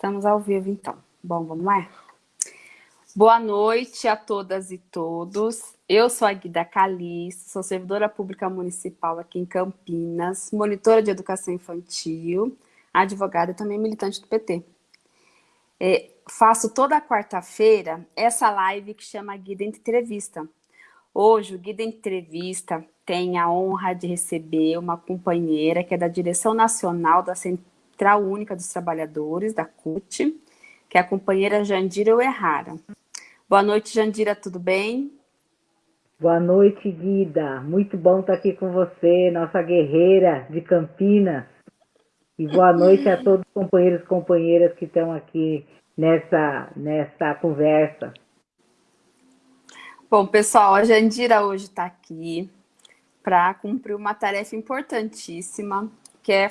Estamos ao vivo, então. Bom, vamos lá? Boa noite a todas e todos. Eu sou a Guida Calixto, sou servidora pública municipal aqui em Campinas, monitora de educação infantil, advogada e também militante do PT. É, faço toda quarta-feira essa live que chama Guida Entrevista. Hoje, o Guida Entrevista tem a honra de receber uma companheira que é da Direção Nacional da Central Central Única dos Trabalhadores, da CUT, que é a companheira Jandira Uerrara. Boa noite, Jandira, tudo bem? Boa noite, Guida. Muito bom estar aqui com você, nossa guerreira de Campinas. E boa noite a todos os companheiros e companheiras que estão aqui nessa, nessa conversa. Bom, pessoal, a Jandira hoje está aqui para cumprir uma tarefa importantíssima, que é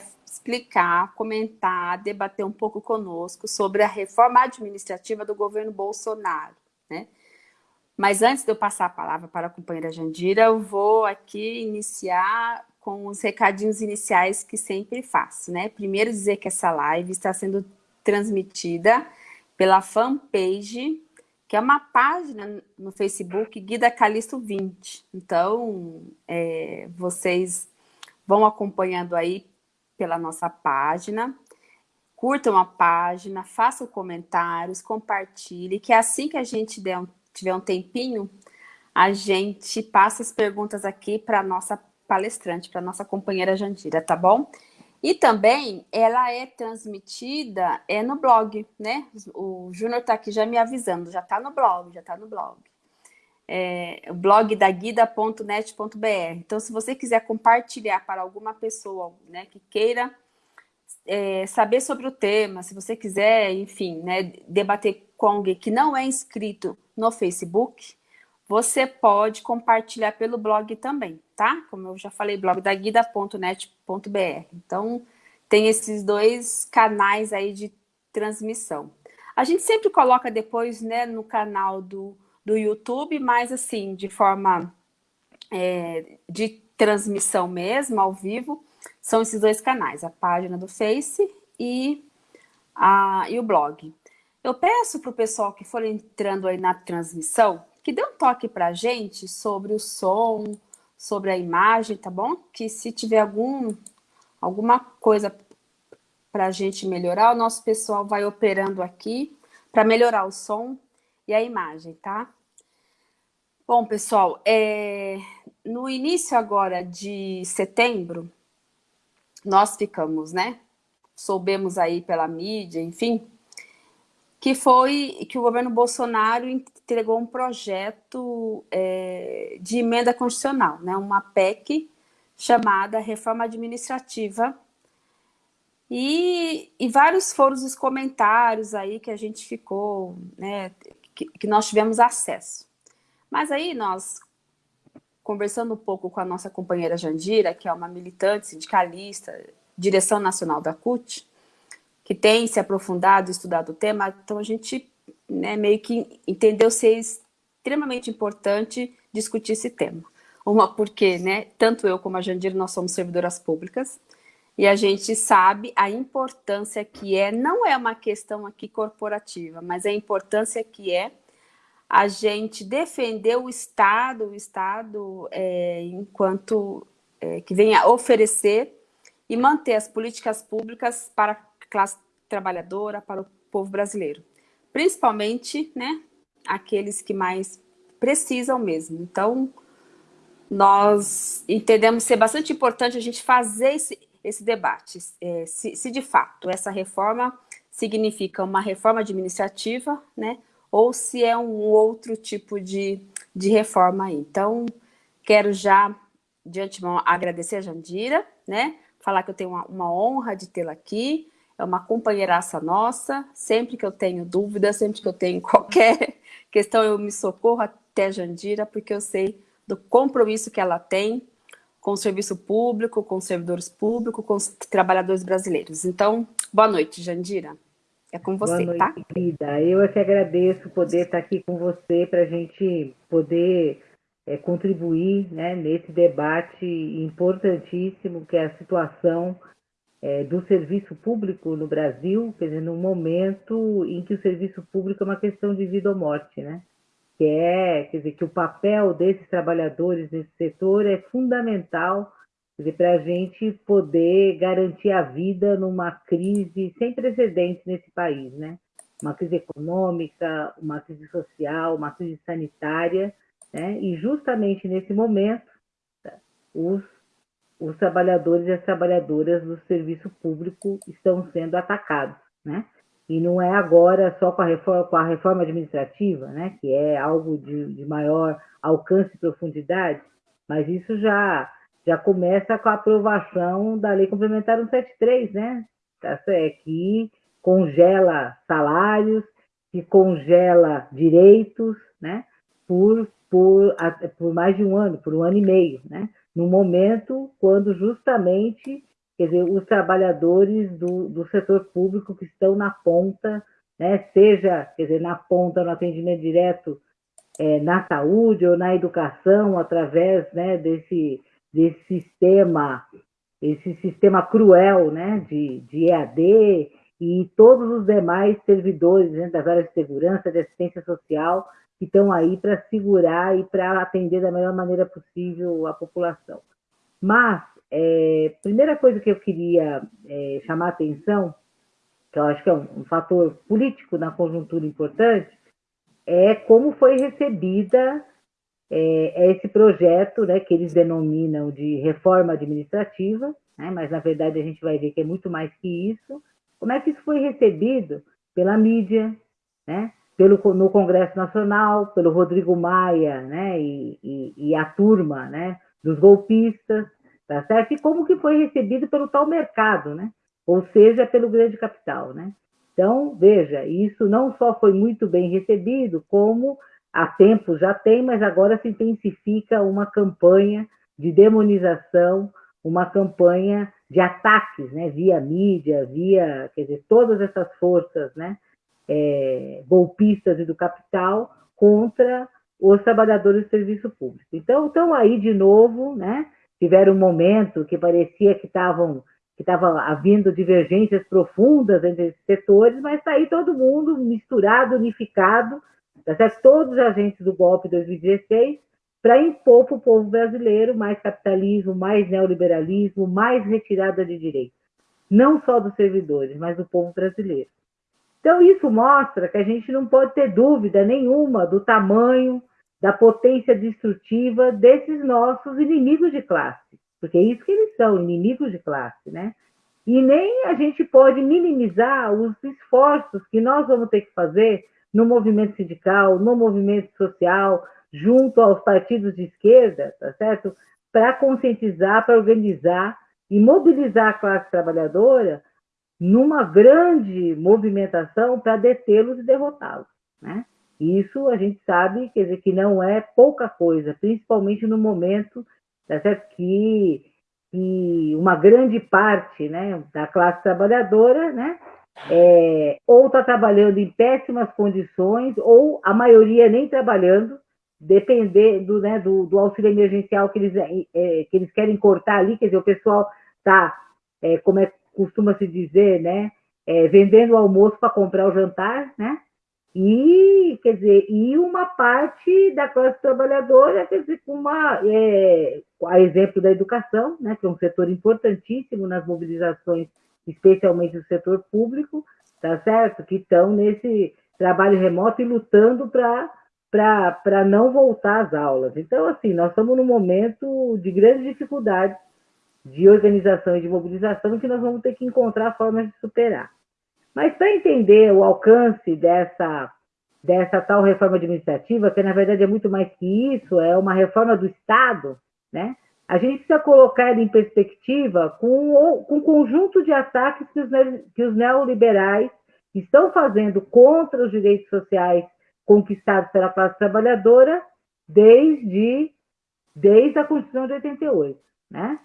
comentar, debater um pouco conosco sobre a reforma administrativa do governo Bolsonaro, né? Mas antes de eu passar a palavra para a companheira Jandira, eu vou aqui iniciar com os recadinhos iniciais que sempre faço, né? Primeiro dizer que essa live está sendo transmitida pela fanpage, que é uma página no Facebook, Guida Calisto 20. Então, é, vocês vão acompanhando aí pela nossa página, curtam a página, façam comentários, compartilhe, que é assim que a gente der um, tiver um tempinho, a gente passa as perguntas aqui para a nossa palestrante, para a nossa companheira Jandira, tá bom? E também ela é transmitida é no blog, né? O Júnior está aqui já me avisando, já está no blog, já está no blog. É, o blog da guida.net.br. Então, se você quiser compartilhar para alguma pessoa né, que queira é, saber sobre o tema, se você quiser, enfim, né, debater com alguém que não é inscrito no Facebook, você pode compartilhar pelo blog também, tá? Como eu já falei, blog da guida.net.br. Então, tem esses dois canais aí de transmissão. A gente sempre coloca depois, né, no canal do do YouTube, mas assim, de forma é, de transmissão mesmo, ao vivo, são esses dois canais, a página do Face e, a, e o blog. Eu peço para o pessoal que for entrando aí na transmissão, que dê um toque para a gente sobre o som, sobre a imagem, tá bom? Que se tiver algum, alguma coisa para a gente melhorar, o nosso pessoal vai operando aqui para melhorar o som e a imagem, tá? Bom, pessoal, é, no início agora de setembro, nós ficamos, né? Soubemos aí pela mídia, enfim, que foi que o governo Bolsonaro entregou um projeto é, de emenda constitucional, né? Uma PEC chamada Reforma Administrativa e, e vários foram os comentários aí que a gente ficou, né? Que, que nós tivemos acesso. Mas aí nós, conversando um pouco com a nossa companheira Jandira, que é uma militante sindicalista, direção nacional da CUT, que tem se aprofundado, estudado o tema, então a gente né, meio que entendeu ser extremamente importante discutir esse tema. Uma porque, né, tanto eu como a Jandira, nós somos servidoras públicas, e a gente sabe a importância que é, não é uma questão aqui corporativa, mas a importância que é a gente defender o Estado, o Estado é, enquanto é, que venha oferecer e manter as políticas públicas para a classe trabalhadora, para o povo brasileiro. Principalmente, né, aqueles que mais precisam mesmo. Então, nós entendemos ser bastante importante a gente fazer esse, esse debate, é, se, se de fato essa reforma significa uma reforma administrativa, né, ou se é um outro tipo de, de reforma aí. Então, quero já, de antemão, agradecer a Jandira, né? Falar que eu tenho uma, uma honra de tê-la aqui, é uma companheiraça nossa, sempre que eu tenho dúvida, sempre que eu tenho qualquer questão, eu me socorro até a Jandira, porque eu sei do compromisso que ela tem com o serviço público, com os servidores públicos, com os trabalhadores brasileiros. Então, boa noite, Jandira. É com você, Boa tá? noite, tá? Querida. Eu é que agradeço poder estar aqui com você para a gente poder é, contribuir né, nesse debate importantíssimo que é a situação é, do serviço público no Brasil, quer dizer, num momento em que o serviço público é uma questão de vida ou morte, né? Que é, quer dizer, que o papel desses trabalhadores nesse setor é fundamental para a gente poder garantir a vida numa crise sem precedentes nesse país, né? Uma crise econômica, uma crise social, uma crise sanitária, né? E justamente nesse momento, os os trabalhadores e as trabalhadoras do serviço público estão sendo atacados, né? E não é agora só com a reforma, com a reforma administrativa, né? Que é algo de, de maior alcance e profundidade, mas isso já já começa com a aprovação da Lei Complementar 173, né? Tá é que congela salários, que congela direitos, né? Por, por, por mais de um ano, por um ano e meio, né? no momento quando justamente quer dizer, os trabalhadores do, do setor público que estão na ponta, né, seja quer dizer, na ponta no atendimento direto é, na saúde ou na educação, através né, desse, desse sistema, esse sistema cruel né, de, de EAD e todos os demais servidores né, das áreas de segurança, de assistência social, que estão aí para segurar e para atender da melhor maneira possível a população. Mas, é, primeira coisa que eu queria é, chamar a atenção, que eu acho que é um, um, fator político na conjuntura importante, é como foi recebida é, esse projeto, né, que eles denominam de reforma administrativa, né, mas na verdade a gente vai ver que é muito mais que isso. Como é que isso foi recebido pela mídia, né? pelo, no Congresso Nacional, pelo Rodrigo Maia né, e, e, e, a turma né, dos golpistas, tá certo? E como que foi recebido pelo tal mercado, né? ou seja, pelo grande capital. Né? Então, veja, isso não só foi muito bem recebido, como há tempo já tem, mas agora se intensifica uma campanha de demonização, uma campanha de ataques, né, via mídia, via, quer dizer, todas essas forças, né, é, golpistas e do capital contra os trabalhadores do serviço público. Então, estão aí de novo, né? Tiveram um momento que parecia que estavam que estava havendo divergências profundas entre esses setores, mas está aí todo mundo misturado, unificado, tá todos os agentes do golpe de 2016, para impor para o povo brasileiro mais capitalismo, mais neoliberalismo, mais retirada de direitos. Não só dos servidores, mas do povo brasileiro. Então, isso mostra que a gente não pode ter dúvida nenhuma do tamanho, da potência destrutiva desses nossos inimigos de classe, porque é isso que eles são, inimigos de classe, né? E nem a gente pode minimizar os esforços que nós vamos ter que fazer no movimento sindical, no movimento social, junto aos partidos de esquerda, tá certo? Para conscientizar, para organizar e mobilizar a classe trabalhadora numa grande movimentação para detê-los e derrotá-los. Né? Isso a gente sabe quer dizer, que não é pouca coisa, principalmente no momento tá certo? Que, que uma grande parte né, da classe trabalhadora né, é, ou está trabalhando em péssimas condições, ou a maioria nem trabalhando, dependendo né, do, do auxílio emergencial que eles, é, que eles querem cortar ali, quer dizer, o pessoal está, é, como é costuma se dizer, né? É, vendendo o almoço para comprar o jantar, né? E, quer dizer, e uma parte da classe trabalhadora, quer dizer, com uma, é, a exemplo da educação, né, que é um setor importantíssimo nas mobilizações, especialmente do setor público, tá certo? Que estão nesse trabalho remoto e lutando para para não voltar às aulas. Então, assim, nós estamos num momento de grande dificuldade de organização e de mobilização que nós vamos ter que encontrar formas de superar. Mas para entender o alcance dessa, dessa tal reforma administrativa, que na verdade é muito mais que isso, é uma reforma do Estado, né? a gente precisa colocar ele em perspectiva com, com o conjunto de ataques que os, que os neoliberais estão fazendo contra os direitos sociais conquistados pela classe trabalhadora desde, desde a Constituição de 88. Né?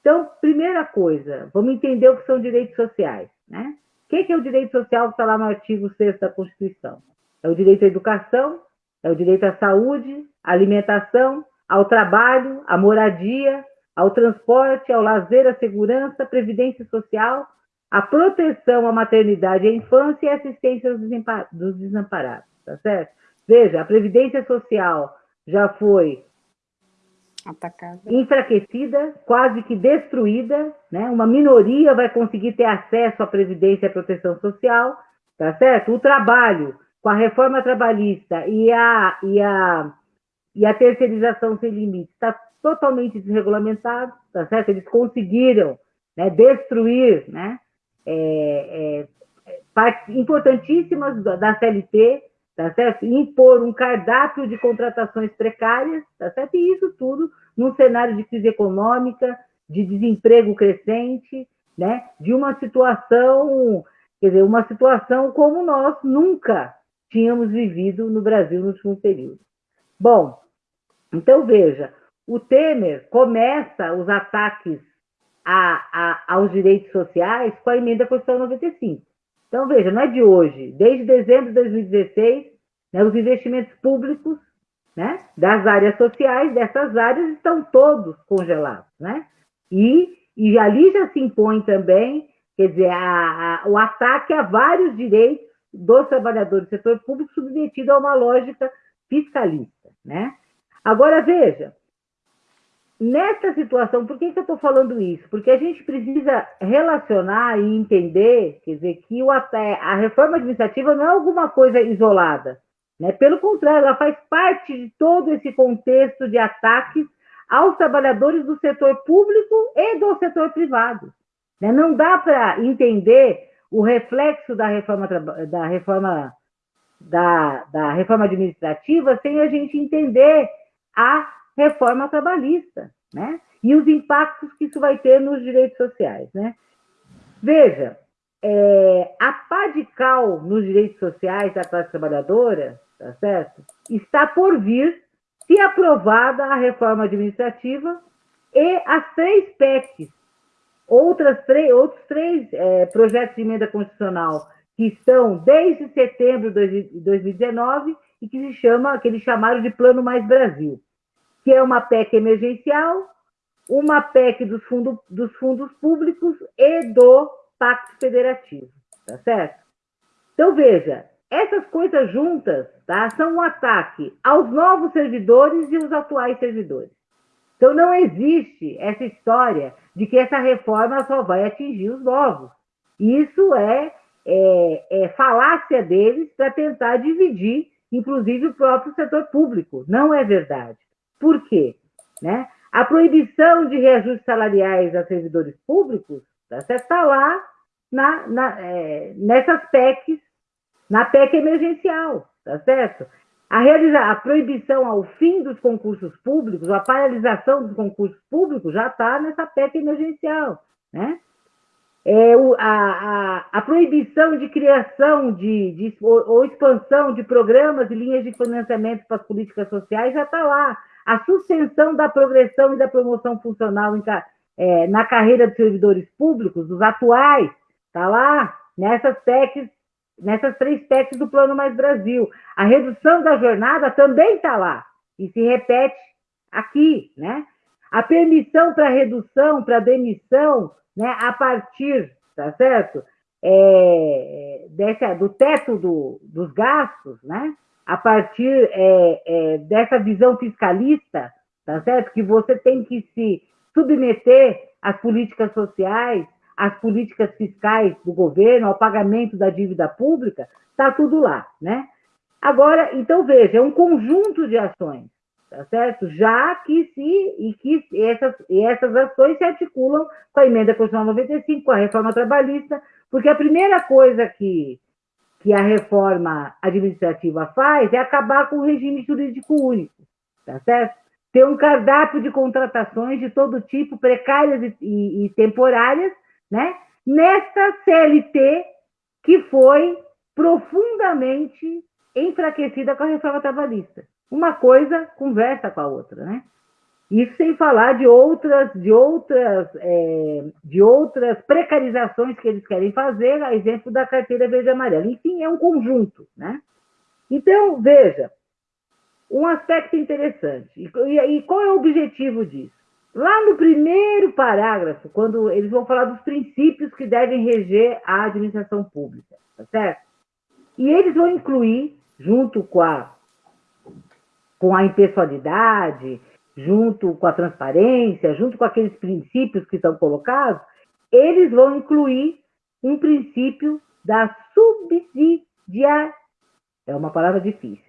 Então, primeira coisa, vamos entender o que são direitos sociais. Né? O que é o direito social que está lá no artigo 6 da Constituição? É o direito à educação, é o direito à saúde, à alimentação, ao trabalho, à moradia, ao transporte, ao lazer, à segurança, à previdência social, à proteção à maternidade e à infância e à assistência dos desamparados, tá certo? Veja, a previdência social já foi Atacada. enfraquecida, quase que destruída, né? Uma minoria vai conseguir ter acesso à previdência e à proteção social, tá certo? O trabalho, com a reforma trabalhista e a, e a, e a terceirização sem limites, está totalmente desregulamentado, tá certo? Eles conseguiram né, destruir né, é, é, partes importantíssimas da CLT, tá certo? Impor um cardápio de contratações precárias, tá certo? E isso tudo num cenário de crise econômica, de desemprego crescente, né? De uma situação, quer dizer, uma situação como nós nunca tínhamos vivido no Brasil no último período. Bom, então veja, o Temer começa os ataques a, a, aos direitos sociais com a emenda Constitucional 95. Então, veja, não é de hoje. Desde dezembro de 2016, né, os investimentos públicos né, das áreas sociais, dessas áreas, estão todos congelados. Né? E, e ali já se impõe também, quer dizer, a, a, o ataque a vários direitos dos trabalhadores do setor público submetido a uma lógica fiscalista. Né? Agora, veja, nessa situação, por que, que eu estou falando isso? Porque a gente precisa relacionar e entender, quer dizer, que o, a reforma administrativa não é alguma coisa isolada. Né? Pelo contrário, ela faz parte de todo esse contexto de ataques aos trabalhadores do setor público e do setor privado. Né? Não dá para entender o reflexo da reforma, da reforma da, da reforma administrativa sem a gente entender a reforma trabalhista, né? E os impactos que isso vai ter nos direitos sociais, né? Veja, é, a pá de cal nos direitos sociais da classe trabalhadora, tá certo? Está por vir se aprovada a reforma administrativa e as três PECs, outras três, outros três é, projetos de emenda constitucional que estão desde setembro de 2019 e que se chama, que eles chamaram de Plano Mais Brasil que é uma PEC emergencial, uma PEC dos, fundo, dos fundos públicos e do Pacto Federativo, tá certo? Então, veja, essas coisas juntas tá, são um ataque aos novos servidores e os atuais servidores. Então, não existe essa história de que essa reforma só vai atingir os novos. Isso é, é, é falácia deles para tentar dividir, inclusive, o próprio setor público. Não é verdade. Por quê? Né? A proibição de reajustes salariais a servidores públicos está tá lá na, na, é, nessas PECs, na PEC emergencial, tá certo? A, realizar, a proibição ao fim dos concursos públicos, a paralisação dos concursos públicos já está nessa PEC emergencial, né? É, o, a, a, a, proibição de criação de, de ou, ou, expansão de programas e linhas de financiamento para as políticas sociais já está lá a suspensão da progressão e da promoção funcional em, é, na carreira de servidores públicos, dos atuais, está lá nessas PECs, nessas três PECs do Plano Mais Brasil. A redução da jornada também está lá e se repete aqui, né? A permissão para redução, para demissão, né, a partir, tá certo? É, desse, do teto do, dos gastos, né? a partir é, é, dessa visão fiscalista, tá certo? Que você tem que se submeter às políticas sociais, às políticas fiscais do governo, ao pagamento da dívida pública, está tudo lá, né? Agora, então veja, é um conjunto de ações, tá certo? Já que se e que essas, e essas ações se articulam com a emenda constitucional 95, com a reforma trabalhista, porque a primeira coisa que que a reforma administrativa faz é acabar com o regime jurídico único, tá certo? Ter um cardápio de contratações de todo tipo, precárias e, e, e temporárias, né? Nesta CLT que foi profundamente enfraquecida com a reforma trabalhista. Uma coisa conversa com a outra, né? Isso sem falar de outras, de outras, é, de outras precarizações que eles querem fazer, a exemplo da carteira verde e amarela. Enfim, é um conjunto, né? Então, veja, um aspecto interessante. E, e qual é o objetivo disso? Lá no primeiro parágrafo, quando eles vão falar dos princípios que devem reger a administração pública, tá certo? E eles vão incluir, junto com a, com a impessoalidade, junto com a transparência, junto com aqueles princípios que estão colocados, eles vão incluir um princípio da subsidiariedade. É uma palavra difícil.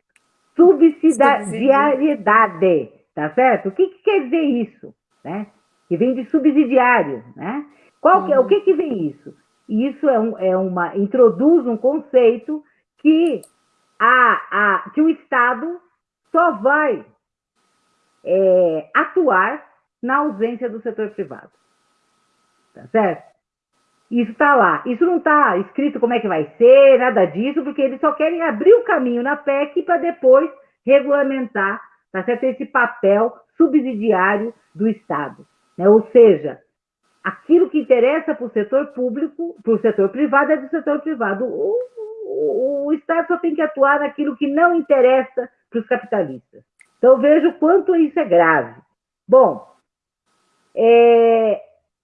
Subsidiariedade, tá certo? O que, que quer dizer isso? Né? Que vem de subsidiário, né? Qual que é, o que, que vem isso? Isso é, um, é uma introduz um conceito que a, a, que o Estado só vai é, atuar na ausência do setor privado. Tá certo? Isso está lá. Isso não está escrito como é que vai ser, nada disso, porque eles só querem abrir o caminho na PEC para depois regulamentar, tá certo? Esse papel subsidiário do Estado. Né? Ou seja, aquilo que interessa para o setor público, para o setor privado, é do setor privado. O, o, o Estado só tem que atuar naquilo que não interessa para os capitalistas. Então, vejo o quanto isso é grave. Bom, é...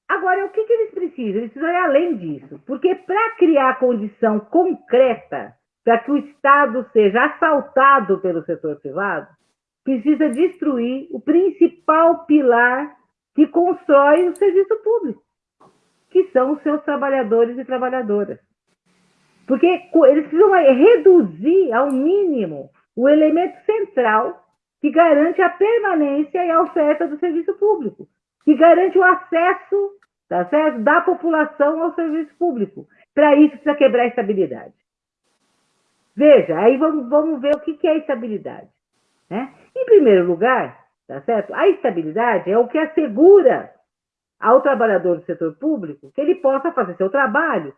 agora, o que, que eles precisam? Eles precisam ir além disso, porque para criar condição concreta para que o Estado seja assaltado pelo setor privado, precisa destruir o principal pilar que constrói o serviço público, que são os seus trabalhadores e trabalhadoras. Porque eles precisam reduzir ao mínimo o elemento central que garante a permanência e a oferta do serviço público, que garante o acesso tá certo? da população ao serviço público. Para isso, precisa quebrar a estabilidade. Veja, aí vamos, vamos ver o que, é estabilidade. Né? Em primeiro lugar, tá certo? a estabilidade é o que assegura ao trabalhador do setor público que ele possa fazer seu trabalho,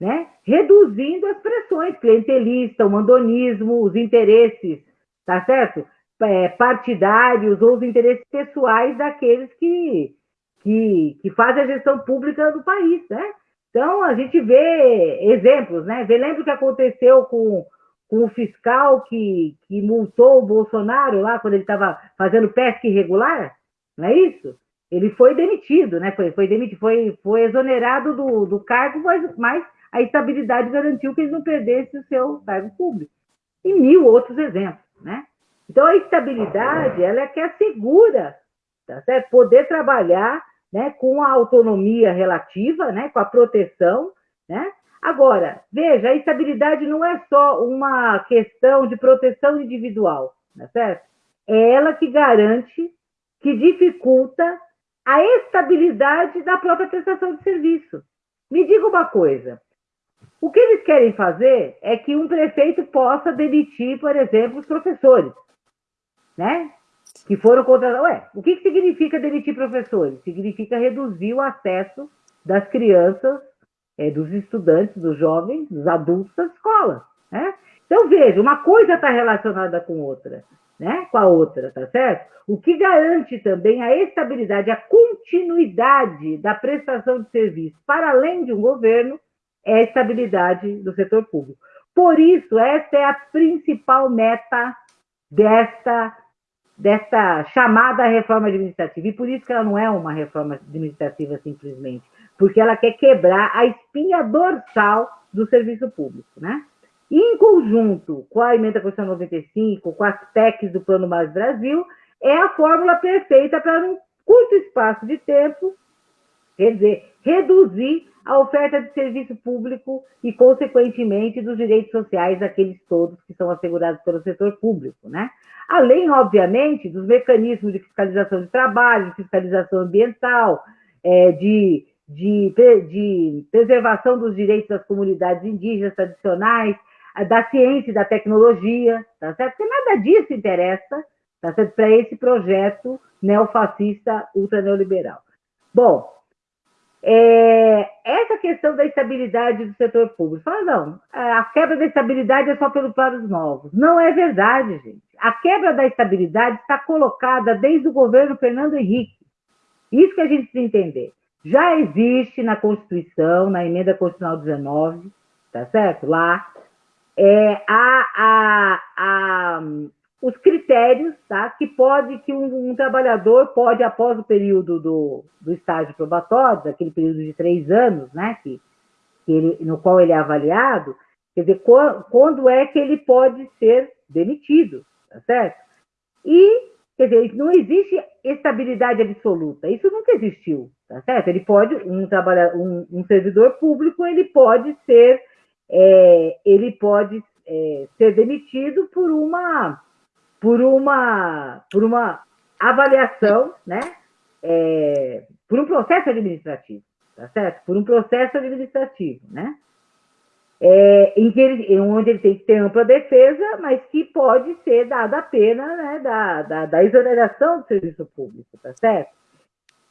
né? reduzindo as pressões clientelistas, o mandonismo, os interesses, tá certo? é, partidários ou os interesses pessoais daqueles que, que, que fazem a gestão pública do país, né? Então, a gente vê exemplos, né? Vê, lembra o que aconteceu com, com o fiscal que, que multou o Bolsonaro lá quando ele estava fazendo pesca irregular? Não é isso? Ele foi demitido, né? Foi, foi demitido, foi, foi exonerado do, do cargo, mas, mas a estabilidade garantiu que ele não perdesse o seu cargo público. E mil outros exemplos, né? Então, a estabilidade, ela é que assegura tá certo? poder trabalhar né, com a autonomia relativa, né, com a proteção. Né? Agora, veja, a estabilidade não é só uma questão de proteção individual, tá certo? É ela que garante, que dificulta a estabilidade da própria prestação de serviço. Me diga uma coisa: o que eles querem fazer é que um prefeito possa demitir, por exemplo, os professores né? Que foram contratados. Ué, o que significa demitir professores? Significa reduzir o acesso das crianças, é, dos estudantes, dos jovens, dos adultos à escola, né? Então, veja, uma coisa está relacionada com outra, né? Com a outra, tá certo? O que garante também a estabilidade, a continuidade da prestação de serviço para além de um governo é a estabilidade do setor público. Por isso, essa é a principal meta desta dessa chamada reforma administrativa. E por isso que ela não é uma reforma administrativa simplesmente, porque ela quer quebrar a espinha dorsal do serviço público, né? Em conjunto com a emenda Constitucional 95, com as PECs do Plano Mais Brasil, é a fórmula perfeita para, num curto espaço de tempo, quer dizer, reduzir a oferta de serviço público e, consequentemente, dos direitos sociais daqueles todos que são assegurados pelo setor público, né? Além, obviamente, dos mecanismos de fiscalização de trabalho, de fiscalização ambiental, é, de, de, de preservação dos direitos das comunidades indígenas tradicionais, da ciência e da tecnologia, tá certo? Porque nada disso interessa, tá certo? Para esse projeto neofascista ultraneoliberal. Bom, é, essa questão da estabilidade do setor público. Fala, não, a quebra da estabilidade é só pelo para os novos. Não é verdade, gente. A quebra da estabilidade está colocada desde o governo Fernando Henrique. Isso que a gente precisa entender. Já existe na Constituição, na emenda constitucional 19, tá certo? Lá, é, a, a, a, os critérios, tá? Que pode que um, um, trabalhador pode após o período do, do estágio probatório, daquele período de três anos, né? Que, que ele, no qual ele é avaliado, quer dizer, quando, quando é que ele pode ser demitido, tá certo? E quer dizer, não existe estabilidade absoluta. Isso nunca existiu, tá certo? Ele pode um trabalhador, um, um servidor público, ele pode ser é, ele pode é, ser demitido por uma por uma, por uma avaliação, né? É, por um processo administrativo, tá certo? Por um processo administrativo, né? É, em que ele, onde ele tem que ter ampla defesa, mas que pode ser dada a pena né, da, da, da exoneração do serviço público, tá certo?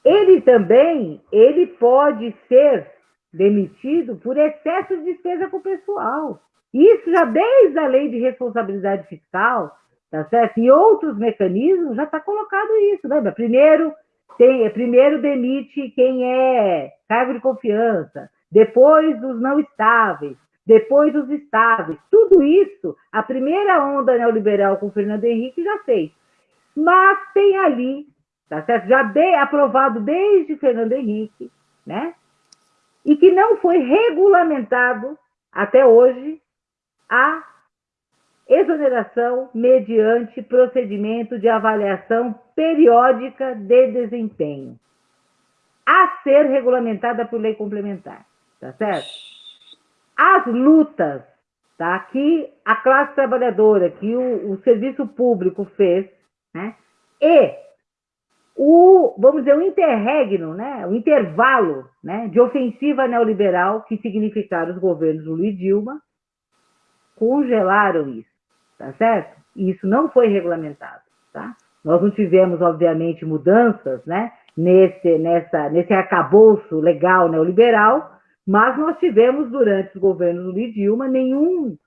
Ele também, ele pode ser demitido por excesso de despesa com o pessoal. Isso já desde a lei de responsabilidade fiscal, tá certo? E outros mecanismos já está colocado isso, lembra? Primeiro, tem, primeiro demite quem é cargo de confiança, depois os não estáveis, depois os estáveis. Tudo isso, a primeira onda neoliberal com Fernando Henrique já fez. Mas tem ali, tá certo? Já de, aprovado desde Fernando Henrique, né? E que não foi regulamentado até hoje a exoneração mediante procedimento de avaliação periódica de desempenho, a ser regulamentada por lei complementar, tá certo? As lutas, tá? Que a classe trabalhadora, que o, o serviço público fez, né? E o, vamos dizer, o interregno, né? O intervalo, né? De ofensiva neoliberal que significaram os governos Lula e Dilma, congelaram isso tá certo? E isso não foi regulamentado, tá? Nós não tivemos, obviamente, mudanças, né, nesse, nessa, nesse arcabouço legal neoliberal, mas nós tivemos, durante os governos do Lula Dilma, nenhum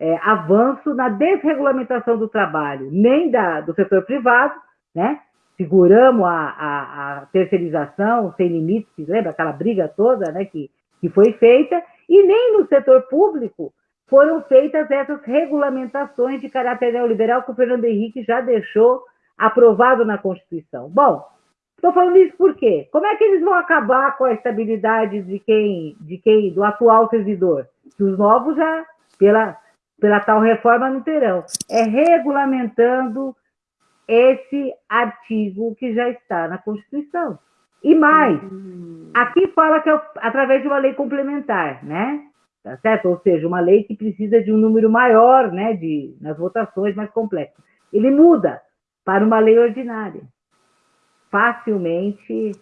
é, avanço na desregulamentação do trabalho, nem da, do setor privado, né? Seguramos a, a, a terceirização sem limites, lembra aquela briga toda né, que, que foi feita, e nem no setor público foram feitas essas regulamentações de caráter neoliberal que o Fernando Henrique já deixou aprovado na Constituição. Bom, estou falando isso por quê? Como é que eles vão acabar com a estabilidade de quem, de quem, do atual servidor? Que os novos já, pela, pela tal reforma, não terão. É regulamentando esse artigo que já está na Constituição. E mais, uhum. aqui fala que é através de uma lei complementar, né? tá certo? Ou seja, uma lei que precisa de um número maior, né, de, nas votações mais complexas. Ele muda para uma lei ordinária, facilmente,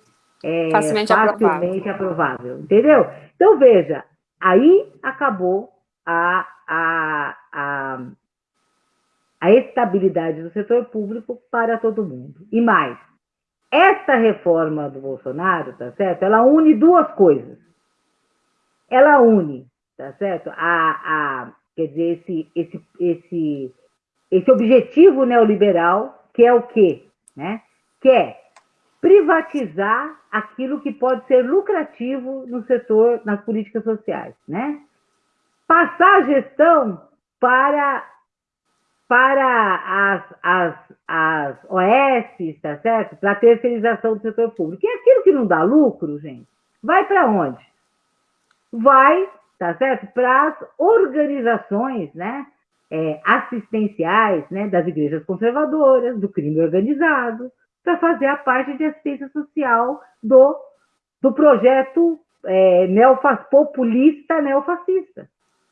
é, facilmente, facilmente aprovável. aprovável. entendeu? Então, veja, aí acabou a, a, a, a estabilidade do setor público para todo mundo. E mais, esta reforma do Bolsonaro, tá certo? Ela une duas coisas. Ela une tá certo? A, a, quer dizer, esse, esse, esse, esse objetivo neoliberal, que é o quê? Né? Que é privatizar aquilo que pode ser lucrativo no setor, nas políticas sociais, né? Passar a gestão para, para as, as, as OS, tá certo? Para a terceirização do setor público. E aquilo que não dá lucro, gente, vai para onde? Vai tá certo? Para as organizações, né? É, assistenciais, né? Das igrejas conservadoras, do crime organizado, para fazer a parte de assistência social do, do projeto é, neofas, populista neofascista.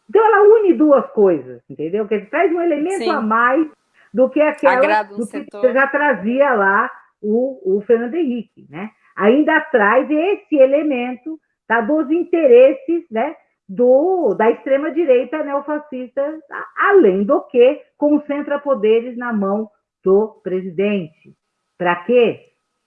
Então, ela une duas coisas, entendeu? Que traz um elemento Sim. a mais do que aquela do que setor. já trazia lá o, o Fernando Henrique, né? Ainda traz esse elemento tá, dos interesses, né? do, da extrema-direita neofascista, além do que concentra poderes na mão do presidente. Para quê?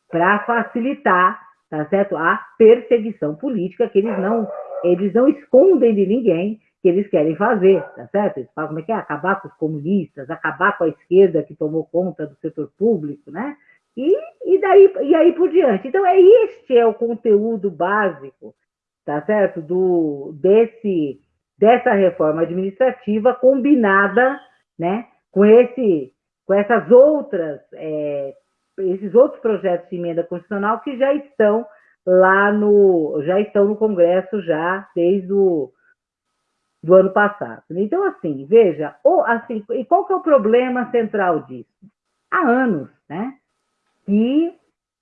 Para facilitar tá certo? a perseguição política que eles não, eles não escondem de ninguém que eles querem fazer, tá certo? Eles falam como é que é? Acabar com os comunistas, acabar com a esquerda que tomou conta do setor público, né? E, e, daí, e aí por diante. Então, é este é o conteúdo básico tá certo? Do, desse, dessa reforma administrativa combinada, né, com esse, com essas outras, é, esses outros projetos de emenda constitucional que já estão lá no, já estão no Congresso já desde o do ano passado. Então, assim, veja, ou, assim, e qual que é o problema central disso? Há anos, né, que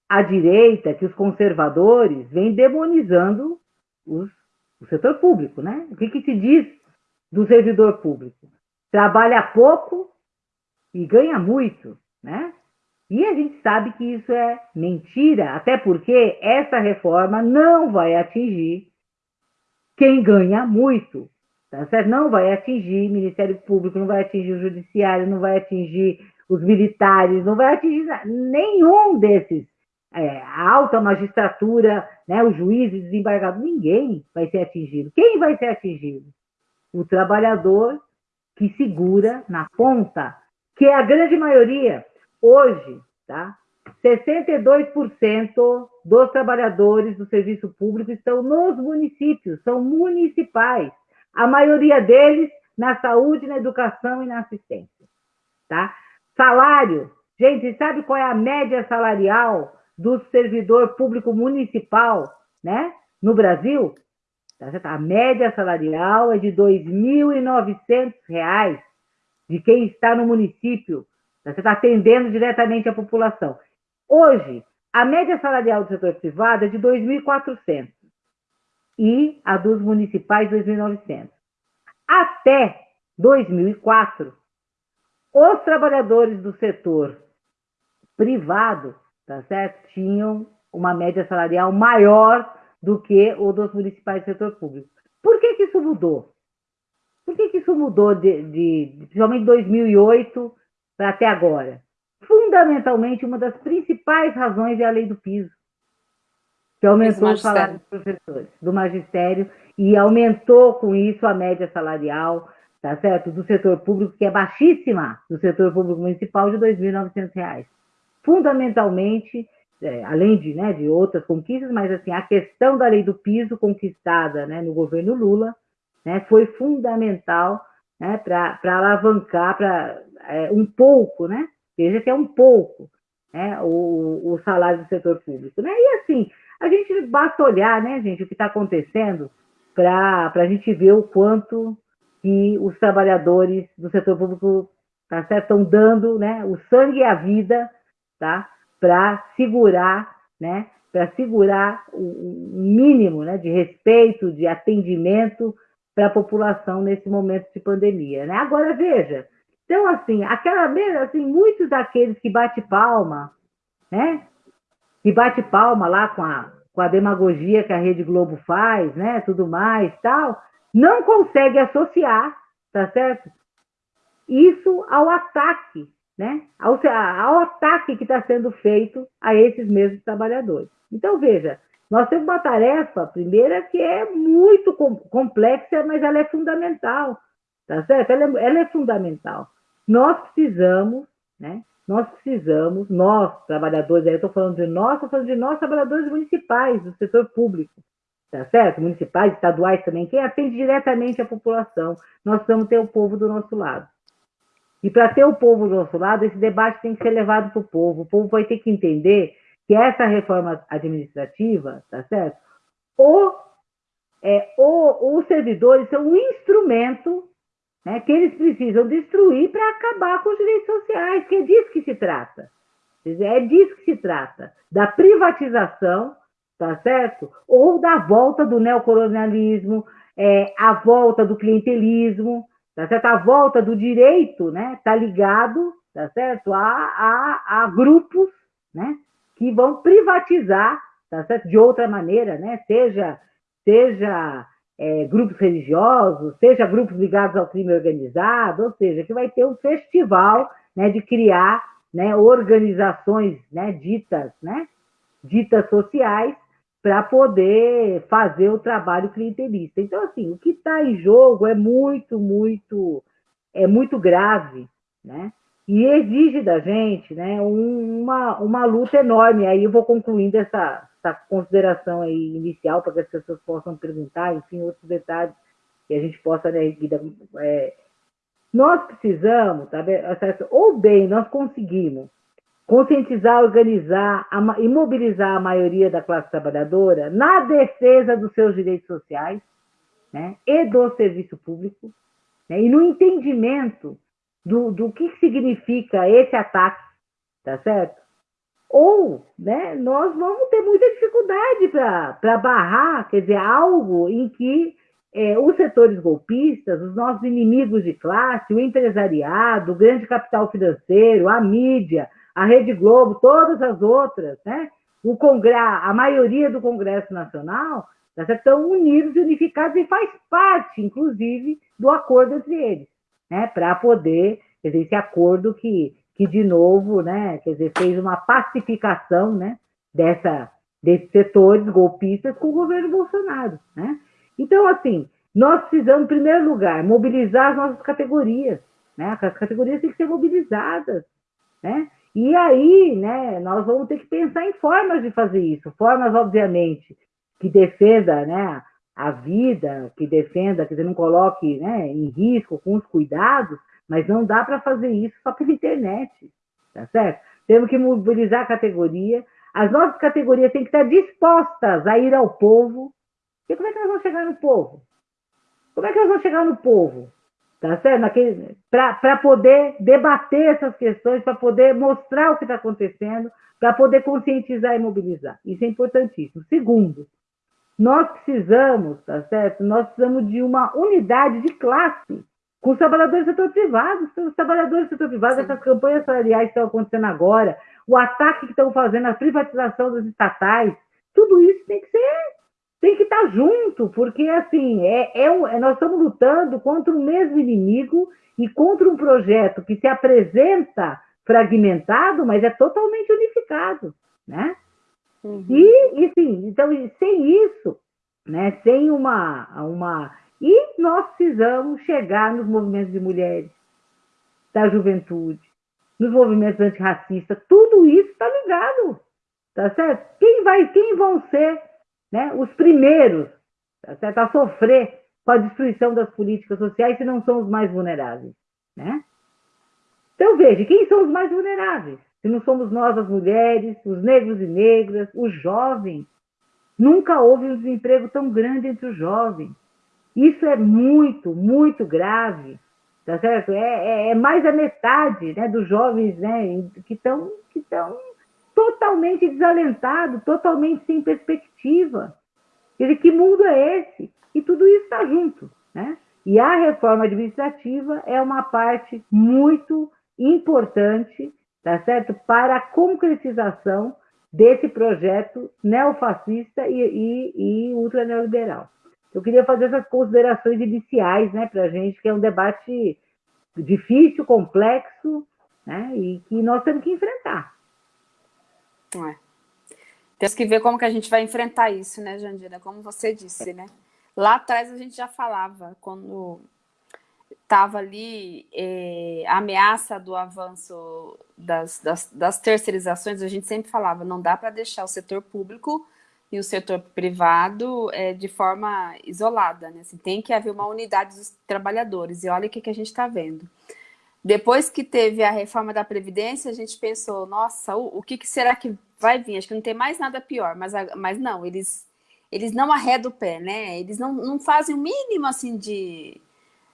a direita, que os conservadores vêm demonizando os, o setor público, né? O que, que se diz do servidor público? Trabalha pouco e ganha muito, né? E a gente sabe que isso é mentira, até porque essa reforma não vai atingir quem ganha muito, tá certo? Não vai atingir o Ministério Público, não vai atingir o Judiciário, não vai atingir os militares, não vai atingir nenhum desses. É, a alta magistratura, né, os juízes, desembargados, ninguém vai ser atingido. Quem vai ser atingido? O trabalhador que segura na ponta, que é a grande maioria. Hoje, tá? 62% dos trabalhadores do serviço público estão nos municípios, são municipais. A maioria deles na saúde, na educação e na assistência. Tá? Salário. Gente, sabe qual é a média salarial do servidor público municipal né, no Brasil? Tá? A média salarial é de R$ 2.900 de quem está no município. Tá? Você está atendendo diretamente a população. Hoje, a média salarial do setor privado é de 2.400 e a dos municipais 2.900. Até 2004, os trabalhadores do setor privado, tá certo, tinham uma média salarial maior do que o dos municipais do setor público. Por que, que isso mudou? Por que, que isso mudou de, de, principalmente 2008 para até agora? Fundamentalmente, uma das principais razões é a lei do piso, que aumentou o salário dos professores, do magistério, e aumentou com isso a média salarial, tá certo? Do setor público, que é baixíssima, do setor público municipal, de R$ 2.900. Fundamentalmente, é, além de, né, de outras conquistas, mas assim, a questão da lei do piso conquistada né, no governo Lula né, foi fundamental né, para alavancar para é, um pouco, né, veja que é um pouco, né, o, o salário do setor público. Né? E assim, a gente basta olhar, né, gente, o que está acontecendo para a gente ver o quanto que os trabalhadores do setor público tá estão dando né, o sangue e a vida tá, para segurar, né, para segurar o mínimo né, de respeito, de atendimento para a população nesse momento de pandemia. Né? Agora, veja, então, assim, aquela assim, muitos daqueles que bate palma, né, que bate palma lá com a, com a demagogia que a Rede Globo faz, né, tudo mais, tal, não consegue associar, tá certo? Isso ao ataque né, ao, ao ataque que está sendo feito a esses mesmos trabalhadores. Então, veja, nós temos uma tarefa, primeira, que é muito complexa, mas ela é fundamental, tá certo? Ela é, ela é fundamental. Nós precisamos, né, nós precisamos, nós, trabalhadores, eu estou falando de nós, estou falando de nós, trabalhadores municipais, do setor público, tá certo? Municipais, estaduais também, quem atende diretamente a população, nós precisamos ter o povo do nosso lado. E para ter o povo do nosso lado, esse debate tem que ser levado para o povo. O povo vai ter que entender que essa reforma administrativa, tá certo? O, é, o, os servidores são um instrumento né, que eles precisam destruir para acabar com os direitos sociais, que é disso que se trata. É disso que se trata, da privatização, tá certo? Ou da volta do neocolonialismo, é, a volta do clientelismo, tá certo? A volta do direito, né, está ligado, tá certo, a, a, a, grupos, né, que vão privatizar, tá certo, de outra maneira, né, seja, seja é, grupos religiosos, seja grupos ligados ao crime organizado, ou seja, que vai ter um festival, né, de criar, né, organizações, né, ditas, né, ditas sociais, para poder fazer o trabalho clientelista. Então, assim, o que está em jogo é muito, muito, é muito grave, né? E exige da gente né, uma, uma luta enorme. Aí eu vou concluindo essa, essa consideração aí inicial para que as pessoas possam perguntar, enfim, outros detalhes que a gente possa, né, é, nós precisamos, tá, ou bem, nós conseguimos conscientizar, organizar e mobilizar a maioria da classe trabalhadora na defesa dos seus direitos sociais né, e do serviço público, né, e no entendimento do, do que significa esse ataque, tá certo? Ou né, nós vamos ter muita dificuldade para barrar, quer dizer, algo em que é, os setores golpistas, os nossos inimigos de classe, o empresariado, o grande capital financeiro, a mídia, a Rede Globo, todas as outras, né? O Congresso, a maioria do Congresso Nacional tá estão unidos e unificados e faz parte, inclusive, do acordo entre eles, né? Para poder, dizer, esse acordo que, que de novo, né? Quer dizer, fez uma pacificação, né? Dessa, desses setores golpistas com o governo Bolsonaro, né? Então, assim, nós precisamos, em primeiro lugar, mobilizar as nossas categorias, né? As categorias têm que ser mobilizadas, né? E aí, né, nós vamos ter que pensar em formas de fazer isso, formas, obviamente, que defenda, né, a vida, que defenda, que não coloque, né, em risco com os cuidados, mas não dá para fazer isso só pela internet, tá certo? Temos que mobilizar a categoria, as nossas categorias têm que estar dispostas a ir ao povo. E como é que nós vamos chegar no povo? Como é que nós vamos chegar no povo? tá certo? Para poder debater essas questões, para poder mostrar o que está acontecendo, para poder conscientizar e mobilizar. Isso é importantíssimo. Segundo, nós precisamos, tá certo? Nós precisamos de uma unidade de classe com os trabalhadores do setor privado, os trabalhadores do setor privado, Sim. essas campanhas salariais que estão acontecendo agora, o ataque que estão fazendo, a privatização dos estatais, tudo isso tem que ser tem que estar junto, porque assim é, é, é, nós estamos lutando contra o mesmo inimigo e contra um projeto que se apresenta fragmentado, mas é totalmente unificado, né? Uhum. E, e sim, então sem isso, né? Sem uma, uma e nós precisamos chegar nos movimentos de mulheres, da juventude, nos movimentos antirracistas, tudo isso está ligado, tá certo? Quem vai, quem vão ser né, os primeiros tá certo, a sofrer com a destruição das políticas sociais se não são os mais vulneráveis. Né? Então, veja, quem são os mais vulneráveis? Se não somos nós, as mulheres, os negros e negras, os jovens. Nunca houve um desemprego tão grande entre os jovens. Isso é muito, muito grave. Tá certo? É, é, é mais da metade né, dos jovens né, que estão que totalmente desalentado, totalmente sem perspectiva. Quer dizer, que mundo é esse? E tudo isso está junto. Né? E a reforma administrativa é uma parte muito importante tá certo? para a concretização desse projeto neofascista e, e, e ultra neoliberal. Eu queria fazer essas considerações iniciais né, para a gente, que é um debate difícil, complexo, né, e que nós temos que enfrentar. É. Temos que ver como que a gente vai enfrentar isso, né, Jandira? Como você disse, né? Lá atrás a gente já falava, quando estava ali eh, a ameaça do avanço das, das, das, terceirizações, a gente sempre falava, não dá para deixar o setor público e o setor privado eh, de forma isolada, né? Assim, tem que haver uma unidade dos trabalhadores, e olha o que, que a gente está vendo. Depois que teve a reforma da Previdência, a gente pensou, nossa, o, o que, que, será que vai vir? Acho que não tem mais nada pior, mas, mas não, eles, eles não arredam o pé, né? Eles não, não fazem o mínimo, assim, de,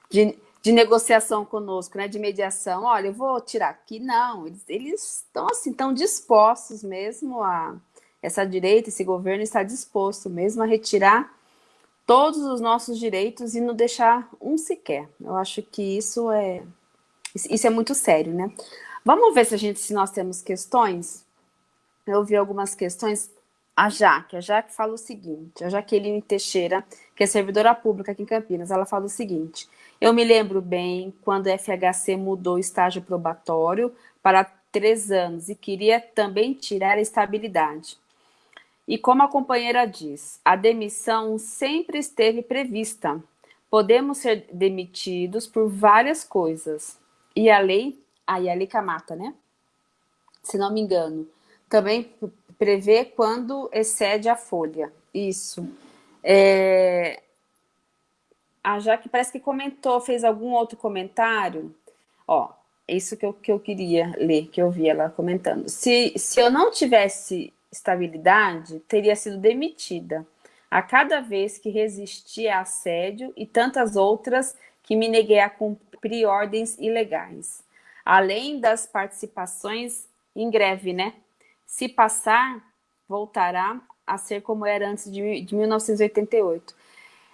de, de, negociação conosco, né? De mediação. Olha, eu vou tirar aqui. Não, eles, eles estão, assim, tão dispostos mesmo a... Essa direita, esse governo está disposto mesmo a retirar todos os nossos direitos e não deixar um sequer. Eu acho que isso é isso é muito sério, né? Vamos ver se, a gente, se nós temos questões. Eu vi algumas questões. A Jaque, a Jaque fala o seguinte, a Jaqueline Teixeira, que é servidora pública aqui em Campinas, ela fala o seguinte, eu me lembro bem quando a FHC mudou o estágio probatório para três anos e queria também tirar a estabilidade. E como a companheira diz, a demissão sempre esteve prevista. Podemos ser demitidos por várias coisas, e a lei, aí a lei Camata, né? Se não me engano, também prevê quando excede a folha. Isso. É, a Jaque parece que comentou, fez algum outro comentário. Ó, isso que eu, que eu queria ler, que eu vi ela comentando. Se, se eu não tivesse estabilidade, teria sido demitida a cada vez que resisti a assédio e tantas outras que me neguei a cumprir ordens ilegais. Além das participações em greve, né? Se passar, voltará a ser como era antes de, de 1988.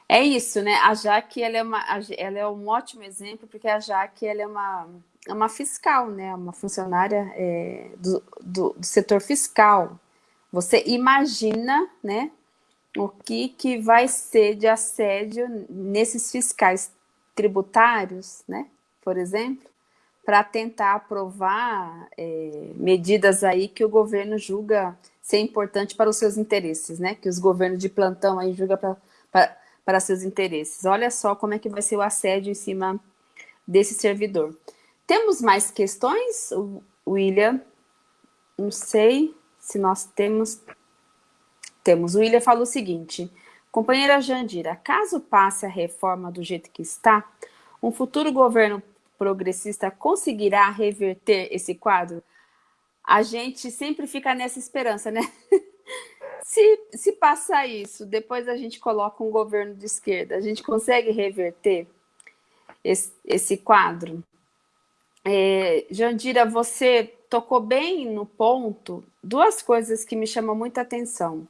É isso, né? A Jaque, ela é, uma, ela é um ótimo exemplo, porque a Jaque, ela é uma, é uma fiscal, né? Uma funcionária é, do, do, do, setor fiscal. Você imagina, né? O que, que vai ser de assédio nesses fiscais tributários, né? Por exemplo, para tentar aprovar é, medidas aí que o governo julga ser importante para os seus interesses, né? Que os governos de plantão aí julgam para, para seus interesses. Olha só como é que vai ser o assédio em cima desse servidor. Temos mais questões, William? Não sei se nós temos... Temos. O William falou o seguinte, companheira Jandira, caso passe a reforma do jeito que está, um futuro governo progressista conseguirá reverter esse quadro? A gente sempre fica nessa esperança, né? se, se passar isso, depois a gente coloca um governo de esquerda, a gente consegue reverter esse, esse quadro? É, Jandira, você tocou bem no ponto duas coisas que me chamam muita atenção.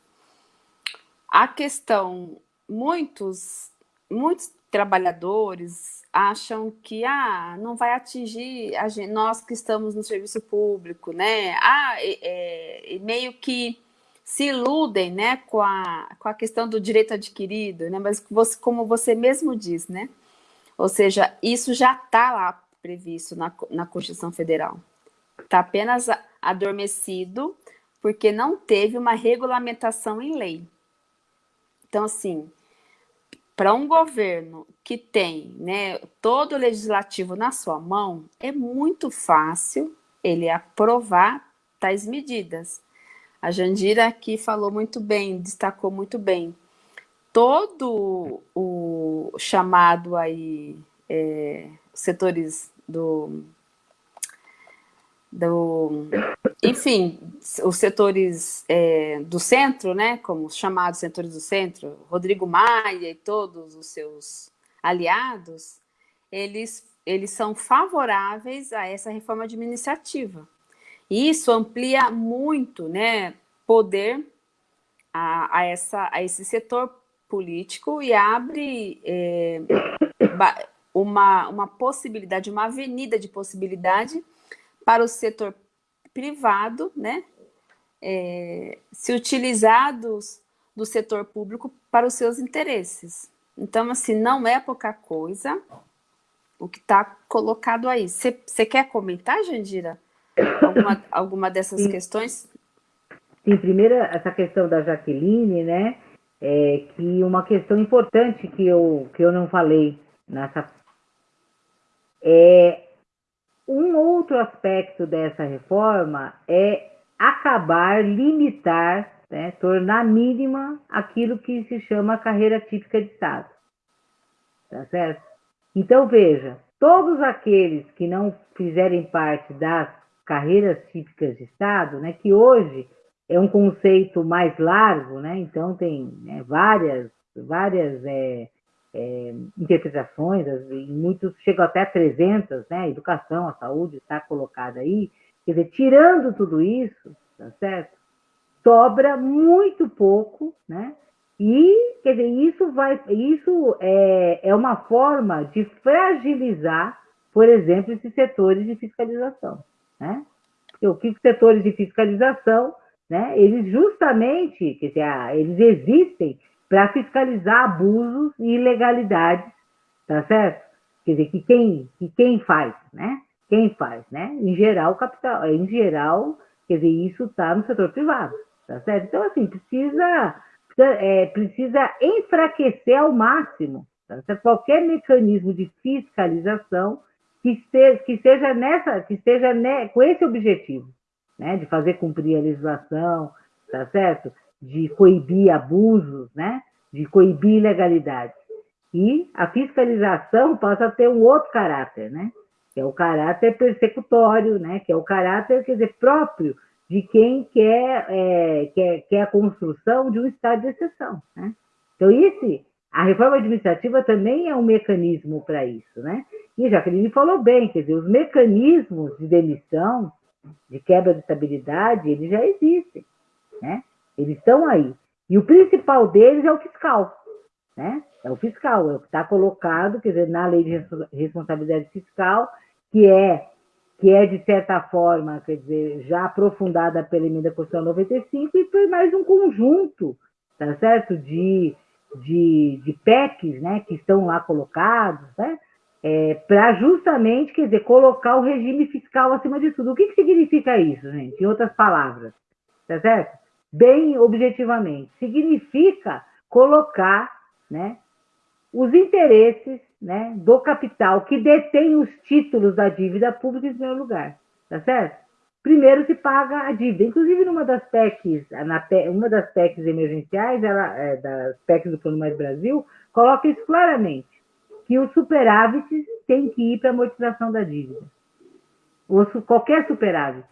A questão, muitos, muitos trabalhadores acham que ah, não vai atingir gente, nós que estamos no serviço público, né? Ah, é, é, meio que se iludem né, com, a, com a questão do direito adquirido, né? mas você, como você mesmo diz, né? ou seja, isso já está lá previsto na, na Constituição Federal. Está apenas adormecido porque não teve uma regulamentação em lei. Então, assim, para um governo que tem né, todo o legislativo na sua mão, é muito fácil ele aprovar tais medidas. A Jandira aqui falou muito bem, destacou muito bem. Todo o chamado aí, é, setores do do, enfim, os setores é, do centro, né, como os chamados setores do centro, Rodrigo Maia e todos os seus aliados, eles, eles são favoráveis a essa reforma administrativa. E isso amplia muito né, poder a, a, essa, a esse setor político e abre é, uma, uma possibilidade, uma avenida de possibilidade para o setor privado, né, é, se utilizar dos, do setor público para os seus interesses. Então, assim, não é pouca coisa o que está colocado aí. Você quer comentar, Jandira, alguma, alguma dessas Sim. questões? Sim, primeiro, essa questão da Jaqueline, né, é que uma questão importante que eu, que eu não falei nessa é um outro aspecto dessa reforma é acabar, limitar, né, tornar mínima aquilo que se chama carreira típica de Estado. Tá certo? Então, veja, todos aqueles que não fizerem parte das carreiras típicas de Estado, né, que hoje é um conceito mais largo, né, então tem né, várias, várias é, é, interpretações, muitos chegam até 300, né? A educação, a saúde está colocada aí. Quer dizer, tirando tudo isso, tá certo? Sobra muito pouco, né? E, quer dizer, isso, vai, isso é, é uma forma de fragilizar, por exemplo, esses setores de fiscalização, né? Porque o que os setores de fiscalização, né? Eles justamente, quer dizer, eles existem para fiscalizar abusos e ilegalidades, tá certo? Quer dizer, que quem, que quem faz, né? Quem faz, né? Em geral, capital, em geral, quer dizer, isso está no setor privado, tá certo? Então, assim, precisa, é, precisa enfraquecer ao máximo tá certo? qualquer mecanismo de fiscalização que, esteja, que seja nessa, que esteja né, com esse objetivo, né? De fazer cumprir a legislação, tá certo? De coibir abusos, né? de coibir ilegalidades. E a fiscalização passa a ter um outro caráter, né? Que é o caráter persecutório, né? Que é o caráter, quer dizer, próprio de quem quer, é, quer, quer a construção de um estado de exceção, né? Então, esse, a reforma administrativa também é um mecanismo para isso, né? E a Jaqueline falou bem, quer dizer, os mecanismos de demissão, de quebra de estabilidade, eles já existem, né? Eles estão aí. E o principal deles é o fiscal, né? É o fiscal, é o que está colocado, quer dizer, na lei de responsabilidade fiscal, que é, que é de certa forma, quer dizer, já aprofundada pela emenda constitucional 95 e foi mais um conjunto, tá certo? De, de, de PECs, né, que estão lá colocados, né? É, para justamente, quer dizer, colocar o regime fiscal acima de tudo. O que, que significa isso, gente? Em outras palavras, tá certo? Bem objetivamente, significa colocar, né, os interesses né, do capital que detém os títulos da dívida pública em primeiro lugar, tá certo? Primeiro se paga a dívida. Inclusive, numa das PECs, na, uma das PECs emergenciais, ela, é, das PECs do Plano Mais Brasil, coloca isso claramente, que os superávites têm que ir para a amortização da dívida. Ou qualquer superávit.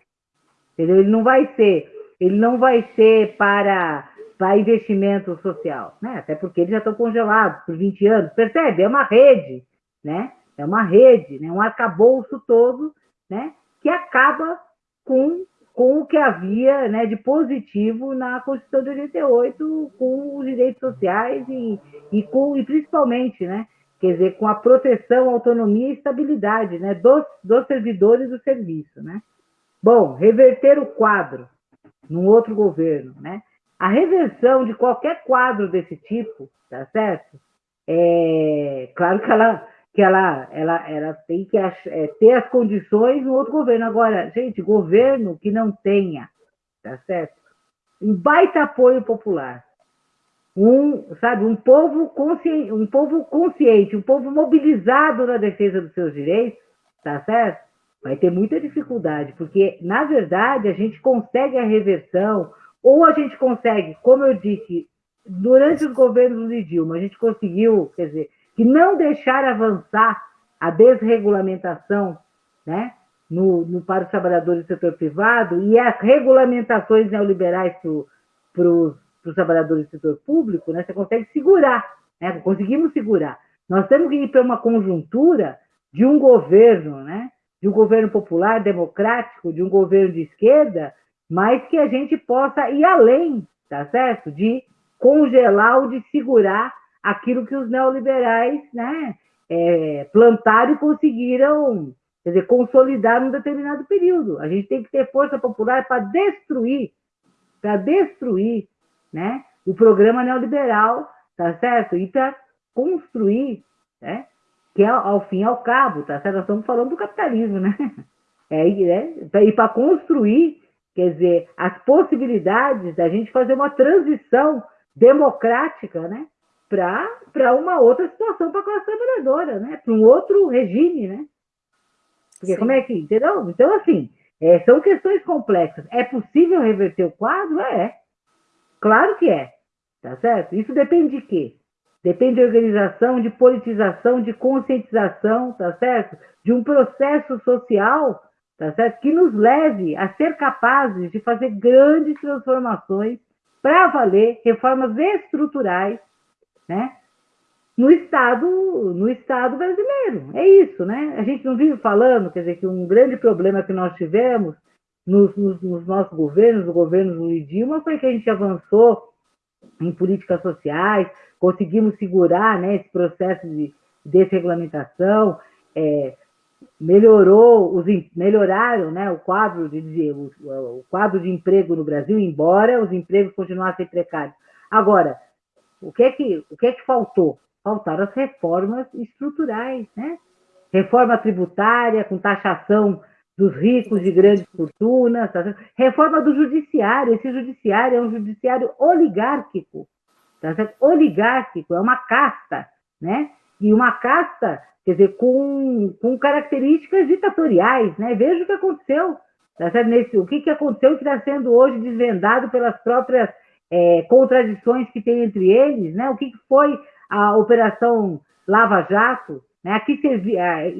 Entendeu? Ele não vai ser, ele não vai ser para para investimento social, né? Até porque eles já estão congelados por 20 anos, percebe? É uma rede, né? É uma rede, né? um arcabouço todo, né? Que acaba com, com o que havia né, de positivo na Constituição de 88, com os direitos sociais e, e, com, e principalmente, né? Quer dizer, com a proteção, autonomia e estabilidade né, dos, dos servidores do serviço, né? Bom, reverter o quadro num outro governo, né? A reversão de qualquer quadro desse tipo, tá certo? É claro que ela, que ela, ela, ela tem que é, ter as condições no outro governo. Agora, gente, governo que não tenha, tá certo? Um baita apoio popular, um, sabe, um povo consciente, um povo consciente, um povo mobilizado na defesa dos seus direitos, tá certo? Vai ter muita dificuldade, porque na verdade a gente consegue a reversão ou a gente consegue, como eu disse, durante os governos de Dilma, a gente conseguiu, quer dizer, que não deixar avançar a desregulamentação né, no, no, para os trabalhadores do setor privado e as regulamentações neoliberais para os trabalhadores do setor público, né, você consegue segurar, né, conseguimos segurar. Nós temos que ir para uma conjuntura de um governo, né, de um governo popular, democrático, de um governo de esquerda, mas que a gente possa ir além, tá certo? De congelar ou de segurar aquilo que os neoliberais né, é, plantaram e conseguiram quer dizer, consolidar num determinado período. A gente tem que ter força popular para destruir, para destruir né, o programa neoliberal, tá certo? E para construir, né, que é ao fim e ao cabo, tá certo? Nós estamos falando do capitalismo, né? É, é, e para construir quer dizer, as possibilidades da gente fazer uma transição democrática, né? Para uma outra situação para a classe trabalhadora, né? Para um outro regime, né? Porque Sim. como é que, entendeu? Então, assim, é, são questões complexas. É possível reverter o quadro? É. Claro que é. Tá certo? Isso depende de quê? Depende de organização, de politização, de conscientização, tá certo? De um processo social tá certo? que nos leve a ser capazes de fazer grandes transformações para valer, reformas estruturais, né? no Estado, no Estado brasileiro. É isso, né? A gente não vive falando, quer dizer, que um grande problema que nós tivemos nos, nos, nos nossos governos, no governo do Dilma, foi que a gente avançou em políticas sociais, conseguimos segurar né, esse processo de desregulamentação, é, melhorou os, melhoraram né, o, quadro de, o, o quadro de emprego no Brasil, embora os empregos continuassem precários. Agora, o que é que, o que, é que faltou? Faltaram as reformas estruturais, né? Reforma tributária, com taxação dos ricos de grandes fortunas, tá reforma do judiciário. Esse judiciário é um judiciário oligárquico, tá? Oligárquico, é uma casta, né? E uma casta quer dizer, com, com características ditatoriais, né? Veja o que aconteceu, tá? Nesse, o que, que aconteceu que está sendo hoje desvendado pelas próprias é, contradições que tem entre eles, né? O que, que foi a operação Lava Jato, né? aqui serviu, é,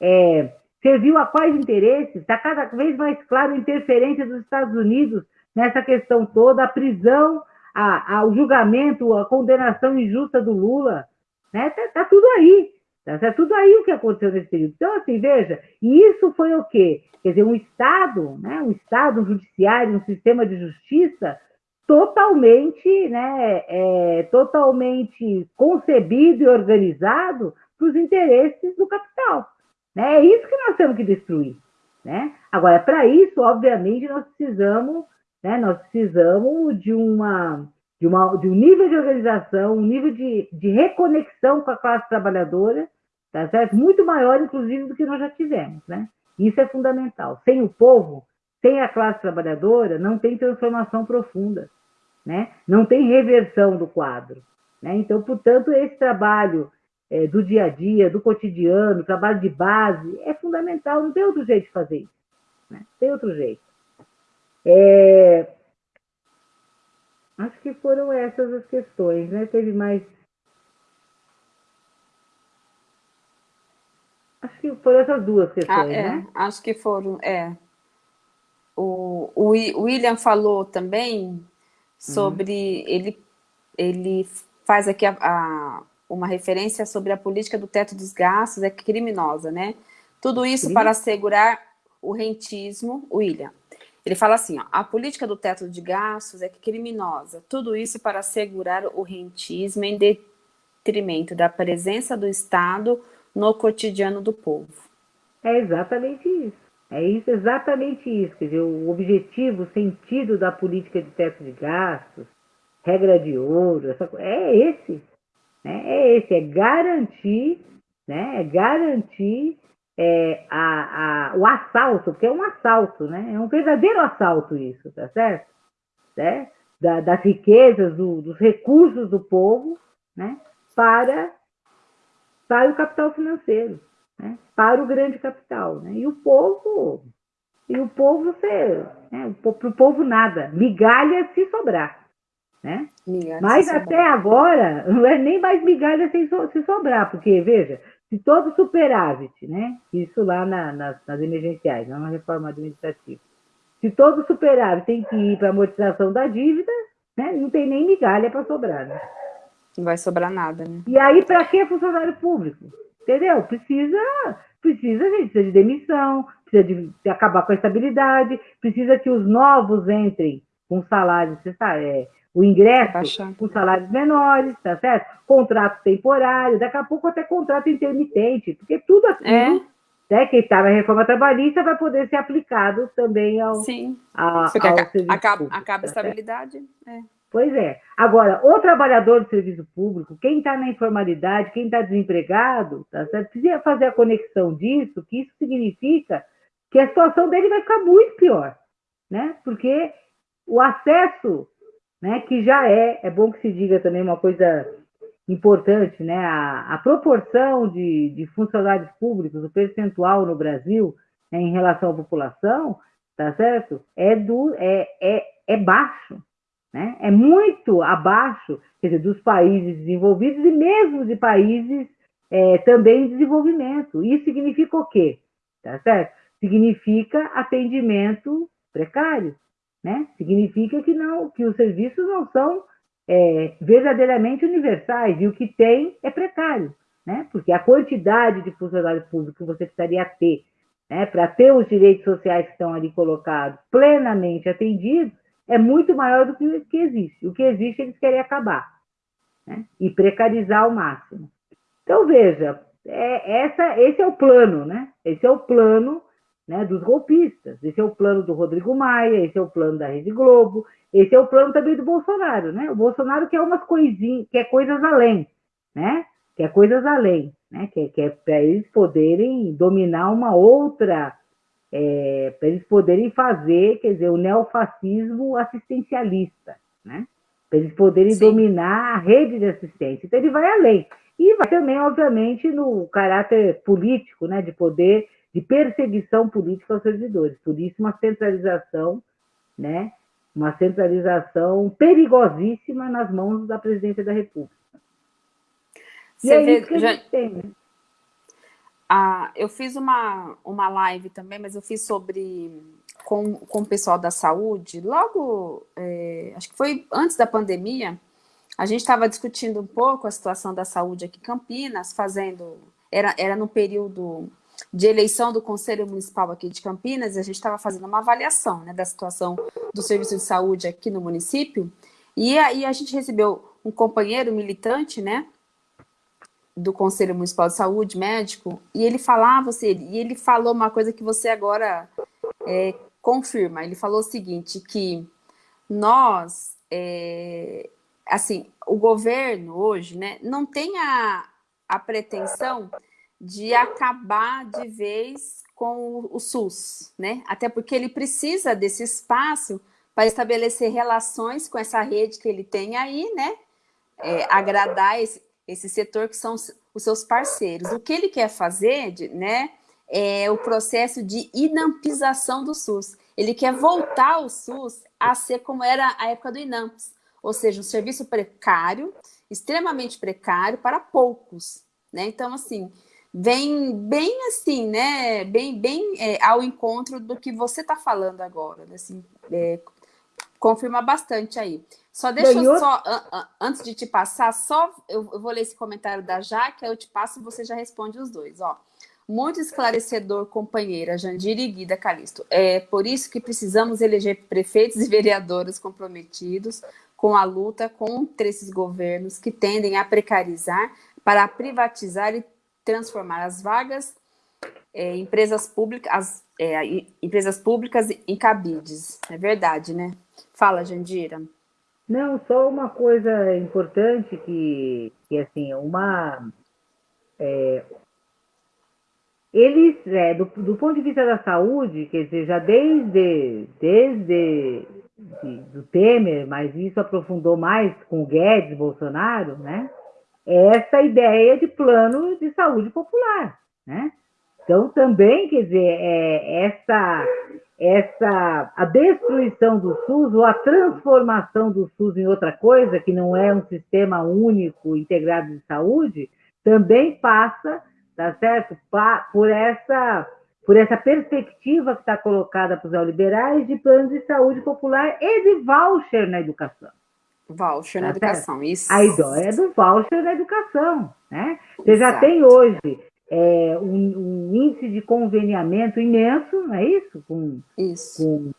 é, serviu a quais interesses? Está cada vez mais claro a interferência dos Estados Unidos nessa questão toda, a prisão, a, a, o julgamento, a condenação injusta do Lula, né? Tá, tá tudo aí, tá, tá, tudo aí o que aconteceu nesse período. Então, assim, veja, e isso foi o quê? Quer dizer, um Estado, né? um Estado, um judiciário, um sistema de justiça totalmente, né, é, totalmente concebido e organizado para os interesses do capital. Né? É isso que nós temos que destruir. Né? Agora, para isso, obviamente, nós precisamos, né, nós precisamos de uma, de uma de um nível de organização, um nível de, de reconexão com a classe trabalhadora, tá certo? Muito maior, inclusive, do que nós já tivemos. Né? Isso é fundamental. Sem o povo, sem a classe trabalhadora, não tem transformação profunda, né? não tem reversão do quadro. Né? Então, portanto, esse trabalho é, do dia a dia, do cotidiano, trabalho de base, é fundamental, não tem outro jeito de fazer isso. Né? Tem outro jeito. É... Acho que foram essas as questões, né? Teve mais. Acho que foram essas duas questões, ah, é. né? Acho que foram, é. O, o William falou também sobre uhum. ele, ele faz aqui a, a, uma referência sobre a política do teto dos gastos, é criminosa, né? Tudo isso Sim. para assegurar o rentismo, William. Ele fala assim, ó, a política do teto de gastos é criminosa, tudo isso para assegurar o rentismo em detrimento da presença do Estado no cotidiano do povo. É exatamente isso. É isso, exatamente isso. Quer dizer, o objetivo, o sentido da política de teto de gastos, regra de ouro, essa, é esse. Né? É esse, é garantir, né? é garantir é, a, a, o assalto, porque é um assalto, né? É um verdadeiro assalto isso, tá certo? Né? Da, das riquezas, do, dos recursos do povo, né? Para, para o capital financeiro né, para o grande capital. Né? E o povo, e o povo, você, né, para o povo nada, migalha se sobrar. Né? Mas até sobrar. agora, não é nem mais migalha se, se sobrar, porque, veja, se todo superávit, né? isso lá na, nas, nas emergenciais, não na reforma administrativa, se todo superávit tem que ir para amortização da dívida, né? não tem nem migalha para sobrar. Né? Não vai sobrar nada, né? E aí, para que funcionário público? Entendeu? Precisa, precisa, gente, precisa de demissão, precisa de, de acabar com a estabilidade, precisa que os novos entrem com salários, você sabe, é, o ingresso com salários menores, tá certo? Contrato temporário, daqui a pouco até contrato intermitente, porque tudo aquilo, é. né, que está na reforma trabalhista vai poder ser aplicado também ao, Sim. A, ao acaba, acaba a tá estabilidade. É. Pois é. Agora, o trabalhador do serviço público, quem está na informalidade, quem está desempregado, tá certo? precisa fazer a conexão disso, que isso significa que a situação dele vai ficar muito pior, né? Porque o acesso, né, que já é, é bom que se diga também uma coisa importante, né? A, a proporção de, de funcionários públicos, o percentual no Brasil né, em relação à população, tá certo? É, do, é, é, é baixo, né? É muito abaixo quer dizer, dos países desenvolvidos e mesmo de países é, também em desenvolvimento. Isso significa o quê? Tá certo? Significa atendimento precário. Né? Significa que não, que os serviços não são é, verdadeiramente universais e o que tem é precário, né? Porque a quantidade de funcionários públicos que você precisaria ter, né, para ter os direitos sociais que estão ali colocados plenamente atendidos, é muito maior do que o que existe. O que existe eles querem acabar né? e precarizar ao máximo. Então, veja, é, essa, esse é o plano, né? Esse é o plano né, dos golpistas. Esse é o plano do Rodrigo Maia, esse é o plano da Rede Globo, esse é o plano também do Bolsonaro, né? O Bolsonaro quer umas coisinhas, quer coisas além, né? Quer coisas além, né? Quer, quer para eles poderem dominar uma outra é, para eles poderem fazer, quer dizer, o neofascismo assistencialista, né? Para eles poderem Sim. dominar a rede de assistência. Então, ele vai além. E vai também, obviamente, no caráter político, né? De poder, de perseguição política aos servidores. Por isso, uma centralização, né? Uma centralização perigosíssima nas mãos da presidência da República. E Você é vê, isso que a já... tem, né? Ah, eu fiz uma, uma live também, mas eu fiz sobre com, com o pessoal da saúde, logo, é, acho que foi antes da pandemia, a gente estava discutindo um pouco a situação da saúde aqui em Campinas, fazendo, era, era no período de eleição do Conselho Municipal aqui de Campinas, a gente estava fazendo uma avaliação né, da situação do serviço de saúde aqui no município, e aí a gente recebeu um companheiro militante, né, do Conselho Municipal de Saúde, médico, e ele falava, assim, e ele falou uma coisa que você agora é, confirma. Ele falou o seguinte, que nós, é, assim, o governo hoje, né, não tem a, a pretensão de acabar de vez com o, SUS, né? Até porque ele precisa desse espaço para estabelecer relações com essa rede que ele tem aí, né? É, agradar esse, esse setor que são os seus parceiros. O que ele quer fazer, né, é o processo de inampização do SUS. Ele quer voltar o SUS a ser como era a época do INAMPS, ou seja, um serviço precário, extremamente precário para poucos. Né? Então, assim, vem bem assim, né? Bem, bem é, ao encontro do que você está falando agora. Né? Assim, é, confirma bastante aí. Só deixa eu só, antes de te passar, só eu, eu, vou ler esse comentário da Jaque, aí eu te passo e você já responde os dois, ó. Muito esclarecedor, companheira Jandira e Guida Calisto. É por isso que precisamos eleger prefeitos e vereadores comprometidos com a luta contra esses governos que tendem a precarizar para privatizar e transformar as vagas é, empresas públicas, as é, empresas públicas em cabides. É verdade, né? Fala, Jandira. Não, só uma coisa importante que, que assim, uma... É, eles, é, do, do ponto de vista da saúde, quer dizer, já desde, desde de, do Temer, mas isso aprofundou mais com o Guedes, Bolsonaro, né? Essa ideia de plano de saúde popular, né? Então, também, quer dizer, é, essa essa a destruição do SUS ou a transformação do SUS em outra coisa, que não é um sistema único integrado de saúde, também passa, tá certo? Por essa por essa perspectiva que está colocada para os neoliberais de plano de saúde popular e de voucher na educação. Voucher tá na certo? educação, isso. A ideia é do voucher na educação, né? Você Exato. já tem hoje é, um, um, índice de conveniamento imenso, não é isso? Com, isso. com,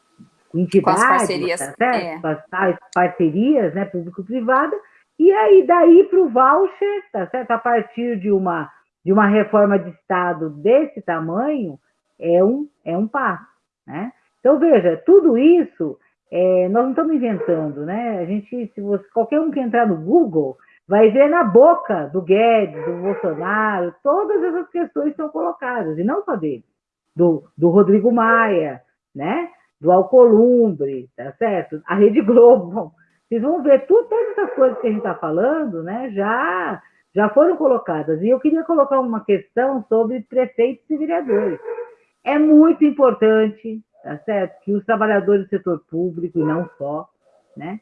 com entidades, com as parcerias, tá é. com as parcerias né, público-privada, e aí daí para o voucher, tá certo? A partir de uma, de uma reforma de Estado desse tamanho, é um, é um passo. Né? Então, veja, tudo isso é, nós não estamos inventando, né? A gente, se você, qualquer um que entrar no Google, vai ver na boca do Guedes, do Bolsonaro, todas essas questões são colocadas, e não só dele, do, do Rodrigo Maia, né? do Alcolumbre, tá certo? A Rede Globo. Bom, vocês vão ver tudo, todas essas coisas que a gente está falando, né? Já, já foram colocadas. E eu queria colocar uma questão sobre prefeitos e vereadores. É muito importante, tá certo? Que os trabalhadores do setor público, e não só, né?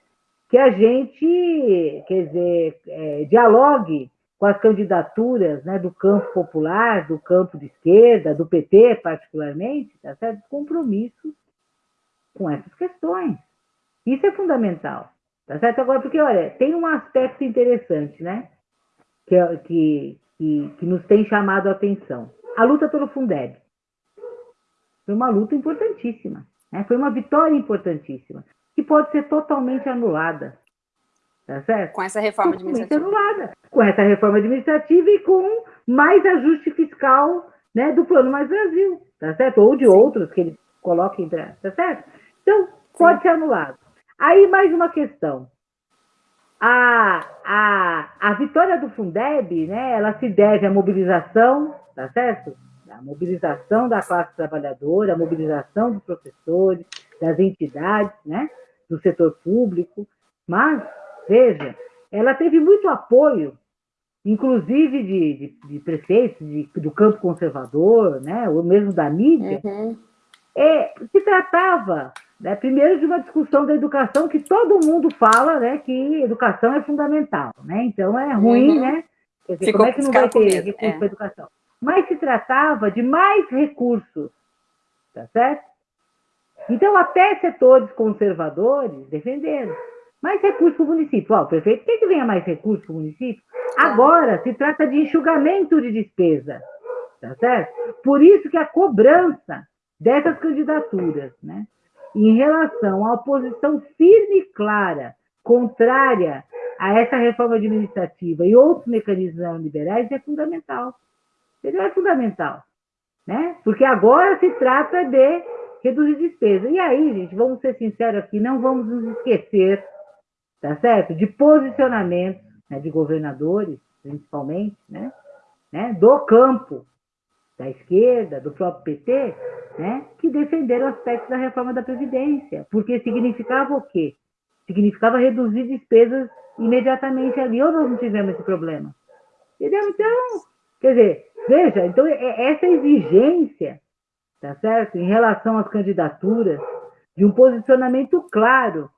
que a gente, quer dizer, é, dialogue com as candidaturas né, do campo popular, do campo de esquerda, do PT particularmente, tá certo? compromissos com essas questões. Isso é fundamental. Tá certo? Agora, porque, olha, tem um aspecto interessante, né? Que, é, que, que, que nos tem chamado a atenção. A luta pelo Fundeb. Foi uma luta importantíssima. Né? Foi uma vitória importantíssima que pode ser totalmente anulada. Tá certo? Com essa reforma totalmente administrativa. anulada. Com essa reforma administrativa e com mais ajuste fiscal né, do Plano Mais Brasil, tá certo? Ou de Sim. outros que ele coloque em tá certo? Então, pode Sim. ser anulado. Aí, mais uma questão. A, a, a vitória do Fundeb, né, ela se deve à mobilização, tá certo? A mobilização da classe trabalhadora, a mobilização dos professores, das entidades, né? do setor público, mas, veja, ela teve muito apoio, inclusive de, de, de prefeitos de, do campo conservador, né, ou mesmo da mídia, uhum. é, se tratava, né, primeiro, de uma discussão da educação que todo mundo fala né, que educação é fundamental. Né? Então, é ruim uhum. né, dizer, como é que não vai ter recurso é. para educação? Mas se tratava de mais recursos, tá certo? Então, até setores conservadores defenderam. Mais recursos para o município. Ó, o prefeito quer que venha mais recursos para o município. Agora, se trata de enxugamento de despesa, tá certo? Por isso que a cobrança dessas candidaturas, né, em relação à oposição firme e clara, contrária a essa reforma administrativa e outros mecanismos liberais, é fundamental. Entendeu? É fundamental. Né? Porque agora se trata de reduzir despesa. E aí, gente, vamos ser sinceros aqui, não vamos nos esquecer, tá certo? De posicionamentos né, de governadores, principalmente, né? né? Do campo da esquerda, do próprio PT, né? Que defenderam aspectos da reforma da Previdência, porque significava o quê? Significava reduzir despesas imediatamente ali, ou nós não tivemos esse problema? Entendeu? Então, quer dizer, veja, então é, essa exigência tá certo? Em relação às candidaturas, de um posicionamento claro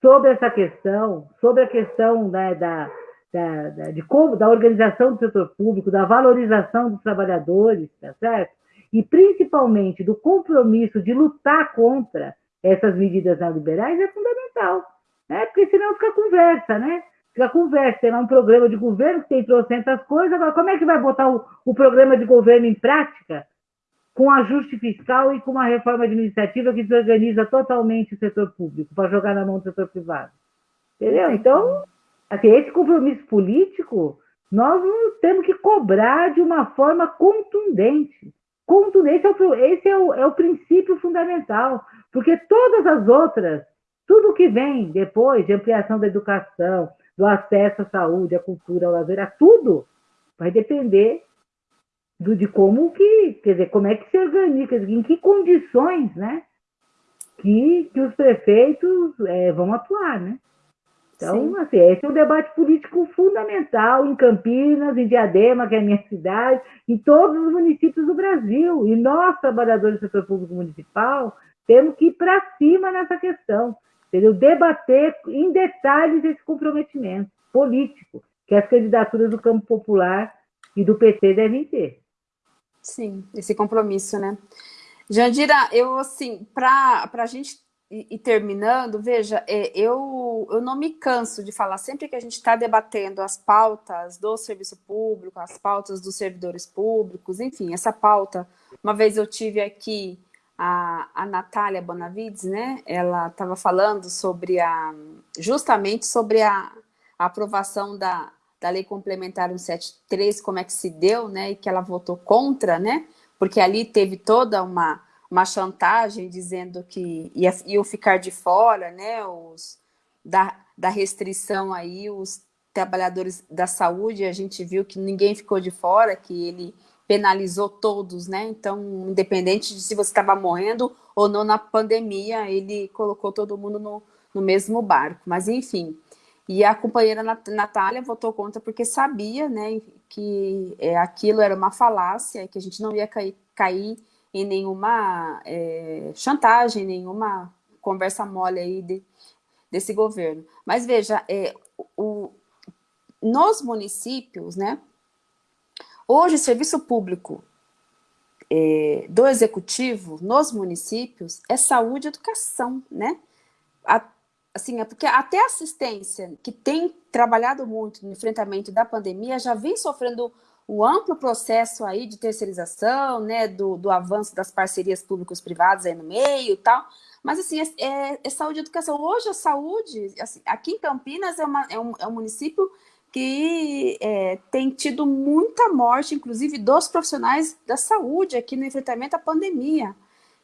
sobre essa questão, sobre a questão né, da, da, da, de como, da organização do setor público, da valorização dos trabalhadores, tá certo? E principalmente do compromisso de lutar contra essas medidas neoliberais é fundamental, né? Porque senão fica conversa, né? Fica conversa, lá um programa de governo que tem trocentas coisas, agora como é que vai botar o, o programa de governo em prática? com ajuste fiscal e com uma reforma administrativa que desorganiza totalmente o setor público para jogar na mão do setor privado. Entendeu? Então, assim, esse compromisso político nós temos que cobrar de uma forma contundente. Contundente, esse é o, é o princípio fundamental, porque todas as outras, tudo que vem depois de ampliação da educação, do acesso à saúde, à cultura, ao lazer, tudo vai depender do, de como que, quer dizer, como é que se organiza, em que condições, né, que, que os prefeitos é, vão atuar, né? Então, assim, esse é um debate político fundamental em Campinas, em Diadema, que é a minha cidade, em todos os municípios do Brasil. E nós, trabalhadores do setor público municipal, temos que ir para cima nessa questão, entendeu? Debater em detalhes esse comprometimento político que as candidaturas do campo popular e do PT devem ter. Sim, esse compromisso, né? Jandira, eu assim, para a gente ir terminando, veja, é, eu, eu não me canso de falar, sempre que a gente está debatendo as pautas do serviço público, as pautas dos servidores públicos, enfim, essa pauta, uma vez eu tive aqui a, a Natália Bonavides, né, ela estava falando sobre a, justamente sobre a, a aprovação da, da Lei Complementar 173, como é que se deu, né, e que ela votou contra, né, porque ali teve toda uma, uma chantagem dizendo que ia, iam ficar de fora, né, os, da, da restrição aí, os trabalhadores da saúde, a gente viu que ninguém ficou de fora, que ele penalizou todos, né, então, independente de se você estava morrendo ou não na pandemia, ele colocou todo mundo no, no mesmo barco, mas enfim, e a companheira Natália votou contra porque sabia né, que é, aquilo era uma falácia, que a gente não ia cair, cair em nenhuma é, chantagem, nenhuma conversa mole aí de, desse governo. Mas veja, é, o, nos municípios, né, hoje o serviço público é, do executivo nos municípios é saúde e educação, né? A, assim, é porque até a assistência, que tem trabalhado muito no enfrentamento da pandemia, já vem sofrendo o amplo processo aí de terceirização, né, do, do avanço das parcerias públicos-privadas aí no meio e tal, mas assim, é, é, é, saúde e educação. Hoje a saúde, assim, aqui em Campinas é, uma, é, um, é um município que é, tem tido muita morte, inclusive dos profissionais da saúde aqui no enfrentamento à pandemia.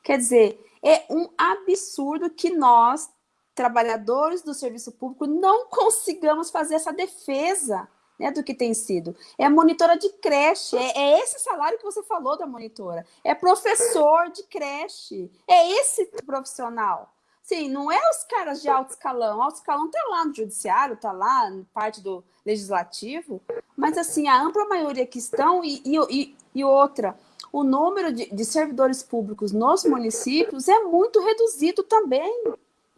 Quer dizer, é um absurdo que nós trabalhadores do serviço público não consigamos fazer essa defesa né, do que tem sido. É monitora de creche, é, é, esse salário que você falou da monitora. É professor de creche, é esse profissional. Sim, não é os caras de alto escalão. Alto escalão está lá no judiciário, está lá na parte do legislativo, mas assim, a ampla maioria que estão e, e, e outra, o número de, de servidores públicos nos municípios é muito reduzido também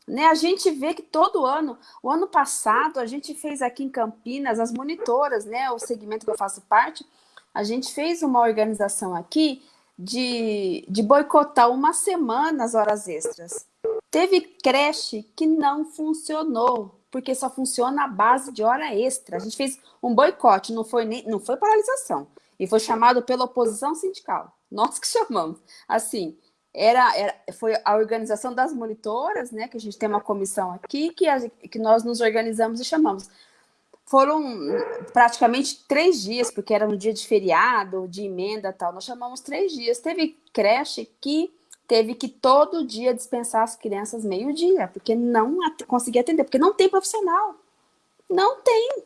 Né? A gente vê que todo ano, o ano passado, a gente fez aqui em Campinas, as monitoras, né, o segmento que eu faço parte, a gente fez uma organização aqui de, de boicotar uma semana as horas extras. Teve creche que não funcionou, porque só funciona a base de hora extra. A gente fez um boicote, não foi, nem, não foi paralisação, e foi chamado pela oposição sindical. Nós que chamamos. Assim, era, era, foi a organização das monitoras, né, que a gente tem uma comissão aqui, que, a, que nós nos organizamos e chamamos. Foram praticamente três dias, porque era no dia de feriado, de emenda tal, nós chamamos três dias. Teve creche que teve que todo dia dispensar as crianças meio-dia, porque não conseguia atender, porque não tem profissional. Não tem,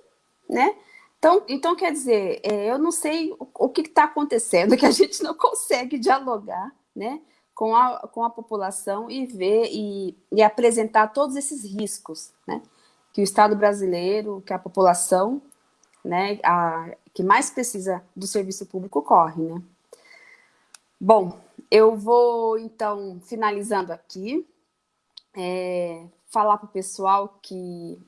né? Então, então quer dizer, é, eu não sei o, o que está acontecendo, que a gente não consegue dialogar, né? com a, com a população e ver e, e apresentar todos esses riscos, né? Que o Estado brasileiro, que a população, né, a, que mais precisa do serviço público corre, né? Bom, eu vou, então, finalizando aqui, é, falar para o pessoal que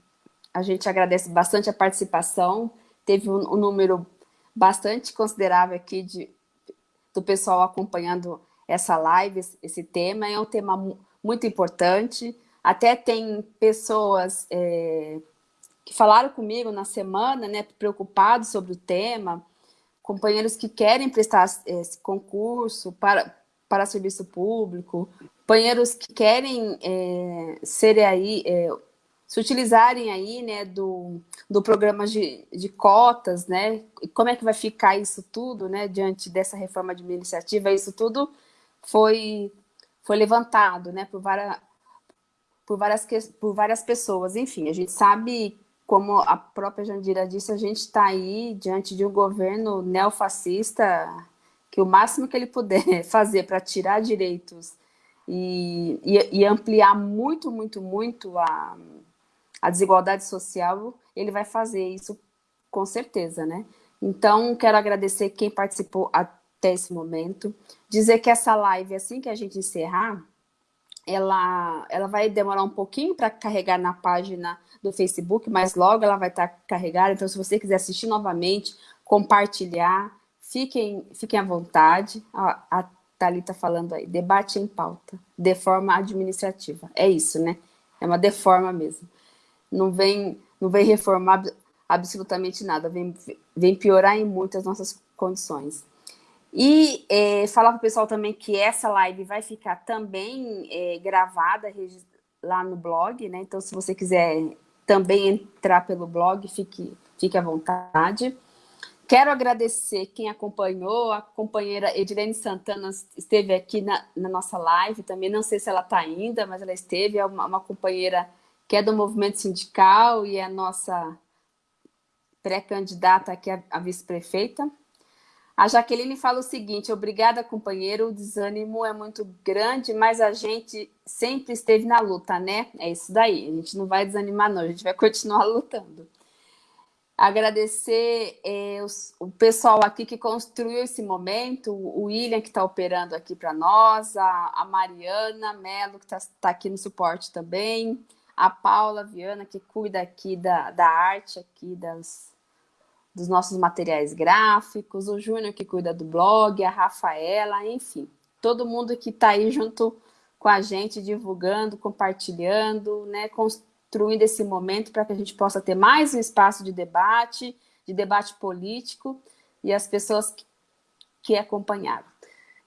a gente agradece bastante a participação, teve um, um número bastante considerável aqui de, do pessoal acompanhando essa live, esse tema, é um tema muito importante. Até tem pessoas é, que falaram comigo na semana, né, preocupados sobre o tema, companheiros que querem prestar esse concurso para, para serviço público, companheiros que querem é, ser aí, é, se utilizarem aí, né, do, do programa de, de cotas, né, como é que vai ficar isso tudo, né, diante dessa reforma administrativa, isso tudo foi, foi levantado né, por, várias, por, várias, por várias pessoas. Enfim, a gente sabe, como a própria Jandira disse, a gente está aí diante de um governo neofascista que o máximo que ele puder fazer para tirar direitos e, e, e, ampliar muito, muito, muito a, a desigualdade social, ele vai fazer isso com certeza, né? Então, quero agradecer quem participou até esse momento. Dizer que essa live, assim que a gente encerrar, ela, ela vai demorar um pouquinho para carregar na página do Facebook, mas logo ela vai estar tá carregada. Então, se você quiser assistir novamente, compartilhar, fiquem, fiquem à vontade. A, a Thalita falando aí, debate em pauta, de forma administrativa. É isso, né? É uma deforma mesmo. Não vem, não vem reformar absolutamente nada, vem, vem piorar em muitas nossas condições. E é, falar para o pessoal também que essa live vai ficar também é, gravada lá no blog, né? Então, se você quiser também entrar pelo blog, fique, fique à vontade. Quero agradecer quem acompanhou, a companheira Edilene Santana esteve aqui na, na nossa live também, não sei se ela está ainda, mas ela esteve, é uma, uma companheira que é do movimento sindical e é nossa pré-candidata aqui a vice-prefeita. A Jaqueline fala o seguinte, obrigada, companheiro, o desânimo é muito grande, mas a gente sempre esteve na luta, né? É isso daí, a gente não vai desanimar não, a gente vai continuar lutando. Agradecer é, os, o pessoal aqui que construiu esse momento, o William que está operando aqui para nós, a, a, Mariana Melo que está tá aqui no suporte também, a Paula Viana que cuida aqui da, da arte aqui das, dos nossos materiais gráficos, o Júnior que cuida do blog, a Rafaela, enfim, todo mundo que está aí junto com a gente, divulgando, compartilhando, né, construindo esse momento para que a gente possa ter mais um espaço de debate, de debate político, e as pessoas que, que acompanharam.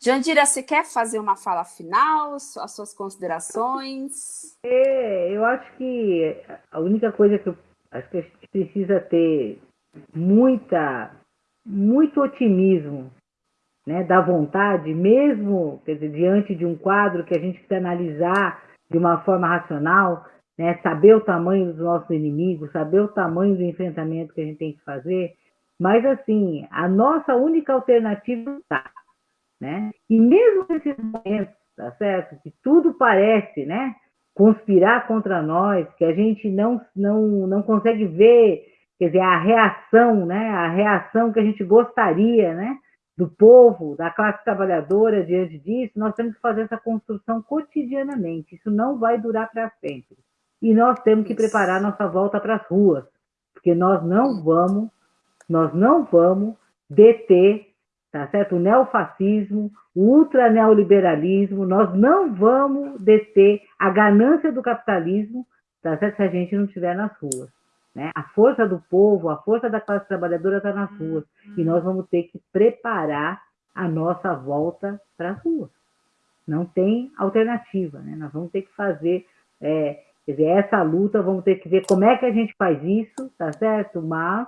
Jandira, você quer fazer uma fala final, as suas considerações? É, eu acho que a única coisa que eu acho que a gente precisa ter muita, muito otimismo, né, da vontade, mesmo dizer, diante de um quadro que a gente precisa analisar de uma forma racional, né, saber o tamanho dos nossos inimigos, saber o tamanho do enfrentamento que a gente tem que fazer, mas assim, a nossa única alternativa está, né? E mesmo nesses momentos, tá certo? Que tudo parece, né, conspirar contra nós, que a gente não não não consegue ver quer dizer, a reação, né, a reação que a gente gostaria, né, do povo, da classe trabalhadora diante disso, nós temos que fazer essa construção cotidianamente. Isso não vai durar para sempre. E nós temos que preparar nossa volta para as ruas, porque nós não vamos, nós não vamos deter, tá certo? O neofascismo, o ultraneoliberalismo, nós não vamos deter a ganância do capitalismo, tá certo? Se a gente não estiver nas ruas. Né? A força do povo, a força da classe trabalhadora está nas ruas. E nós vamos ter que preparar a nossa volta para as ruas. Não tem alternativa. Né? Nós vamos ter que fazer é, quer dizer, essa luta, vamos ter que ver como é que a gente faz isso, tá certo? Mas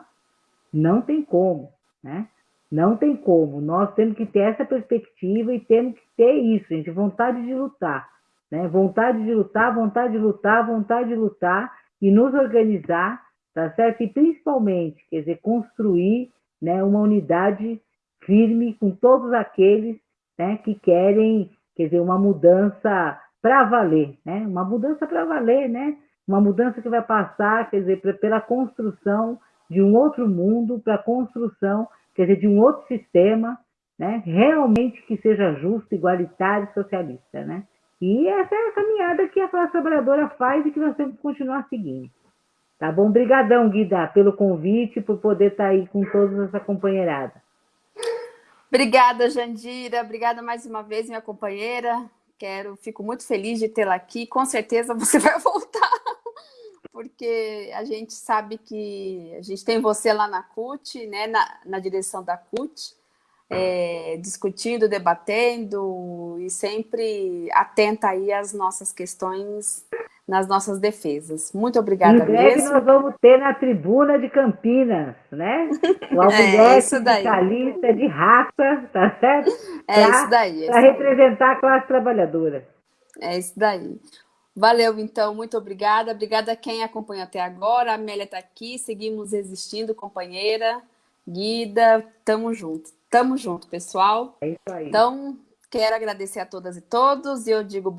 não tem como. Né? Não tem como. Nós temos que ter essa perspectiva e temos que ter isso, gente, vontade de lutar. Né? Vontade de lutar, vontade de lutar, vontade de lutar e nos organizar tá certo? E principalmente, quer dizer, construir né, uma unidade firme com todos aqueles né, que querem, quer dizer, uma mudança para valer, né? Uma mudança para valer, né? Uma mudança que vai passar, quer dizer, pela construção de um outro mundo, para a construção, quer dizer, de um outro sistema, né? Realmente que seja justo, igualitário, socialista, né? E essa é a caminhada que a classe trabalhadora faz e que nós temos que continuar seguindo. Tá bom? Obrigadão, Guida, pelo convite, por poder estar tá aí com toda essa companheirada. Obrigada, Jandira. Obrigada mais uma vez, minha companheira. Quero, fico muito feliz de tê-la aqui. Com certeza você vai voltar, porque a gente sabe que a gente tem você lá na CUT, né, na, na direção da CUT, é, discutindo, debatendo e sempre atenta aí às nossas questões nas nossas defesas. Muito obrigada em breve mesmo. nós vamos ter na tribuna de Campinas, né? O alfinete é, de raça, tá certo? É pra, isso daí. É Para representar a classe trabalhadora. É isso daí. Valeu, então, muito obrigada. Obrigada a quem acompanhou até agora. A Amélia está aqui, seguimos existindo, companheira. Guida, tamo junto. Tamo junto, pessoal. É isso aí. Então, quero agradecer a todas e todos. E eu digo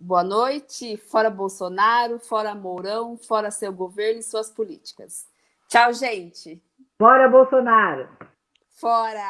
boa noite. Fora Bolsonaro, fora Mourão, fora seu governo e suas políticas. Tchau, gente. Fora Bolsonaro. Fora.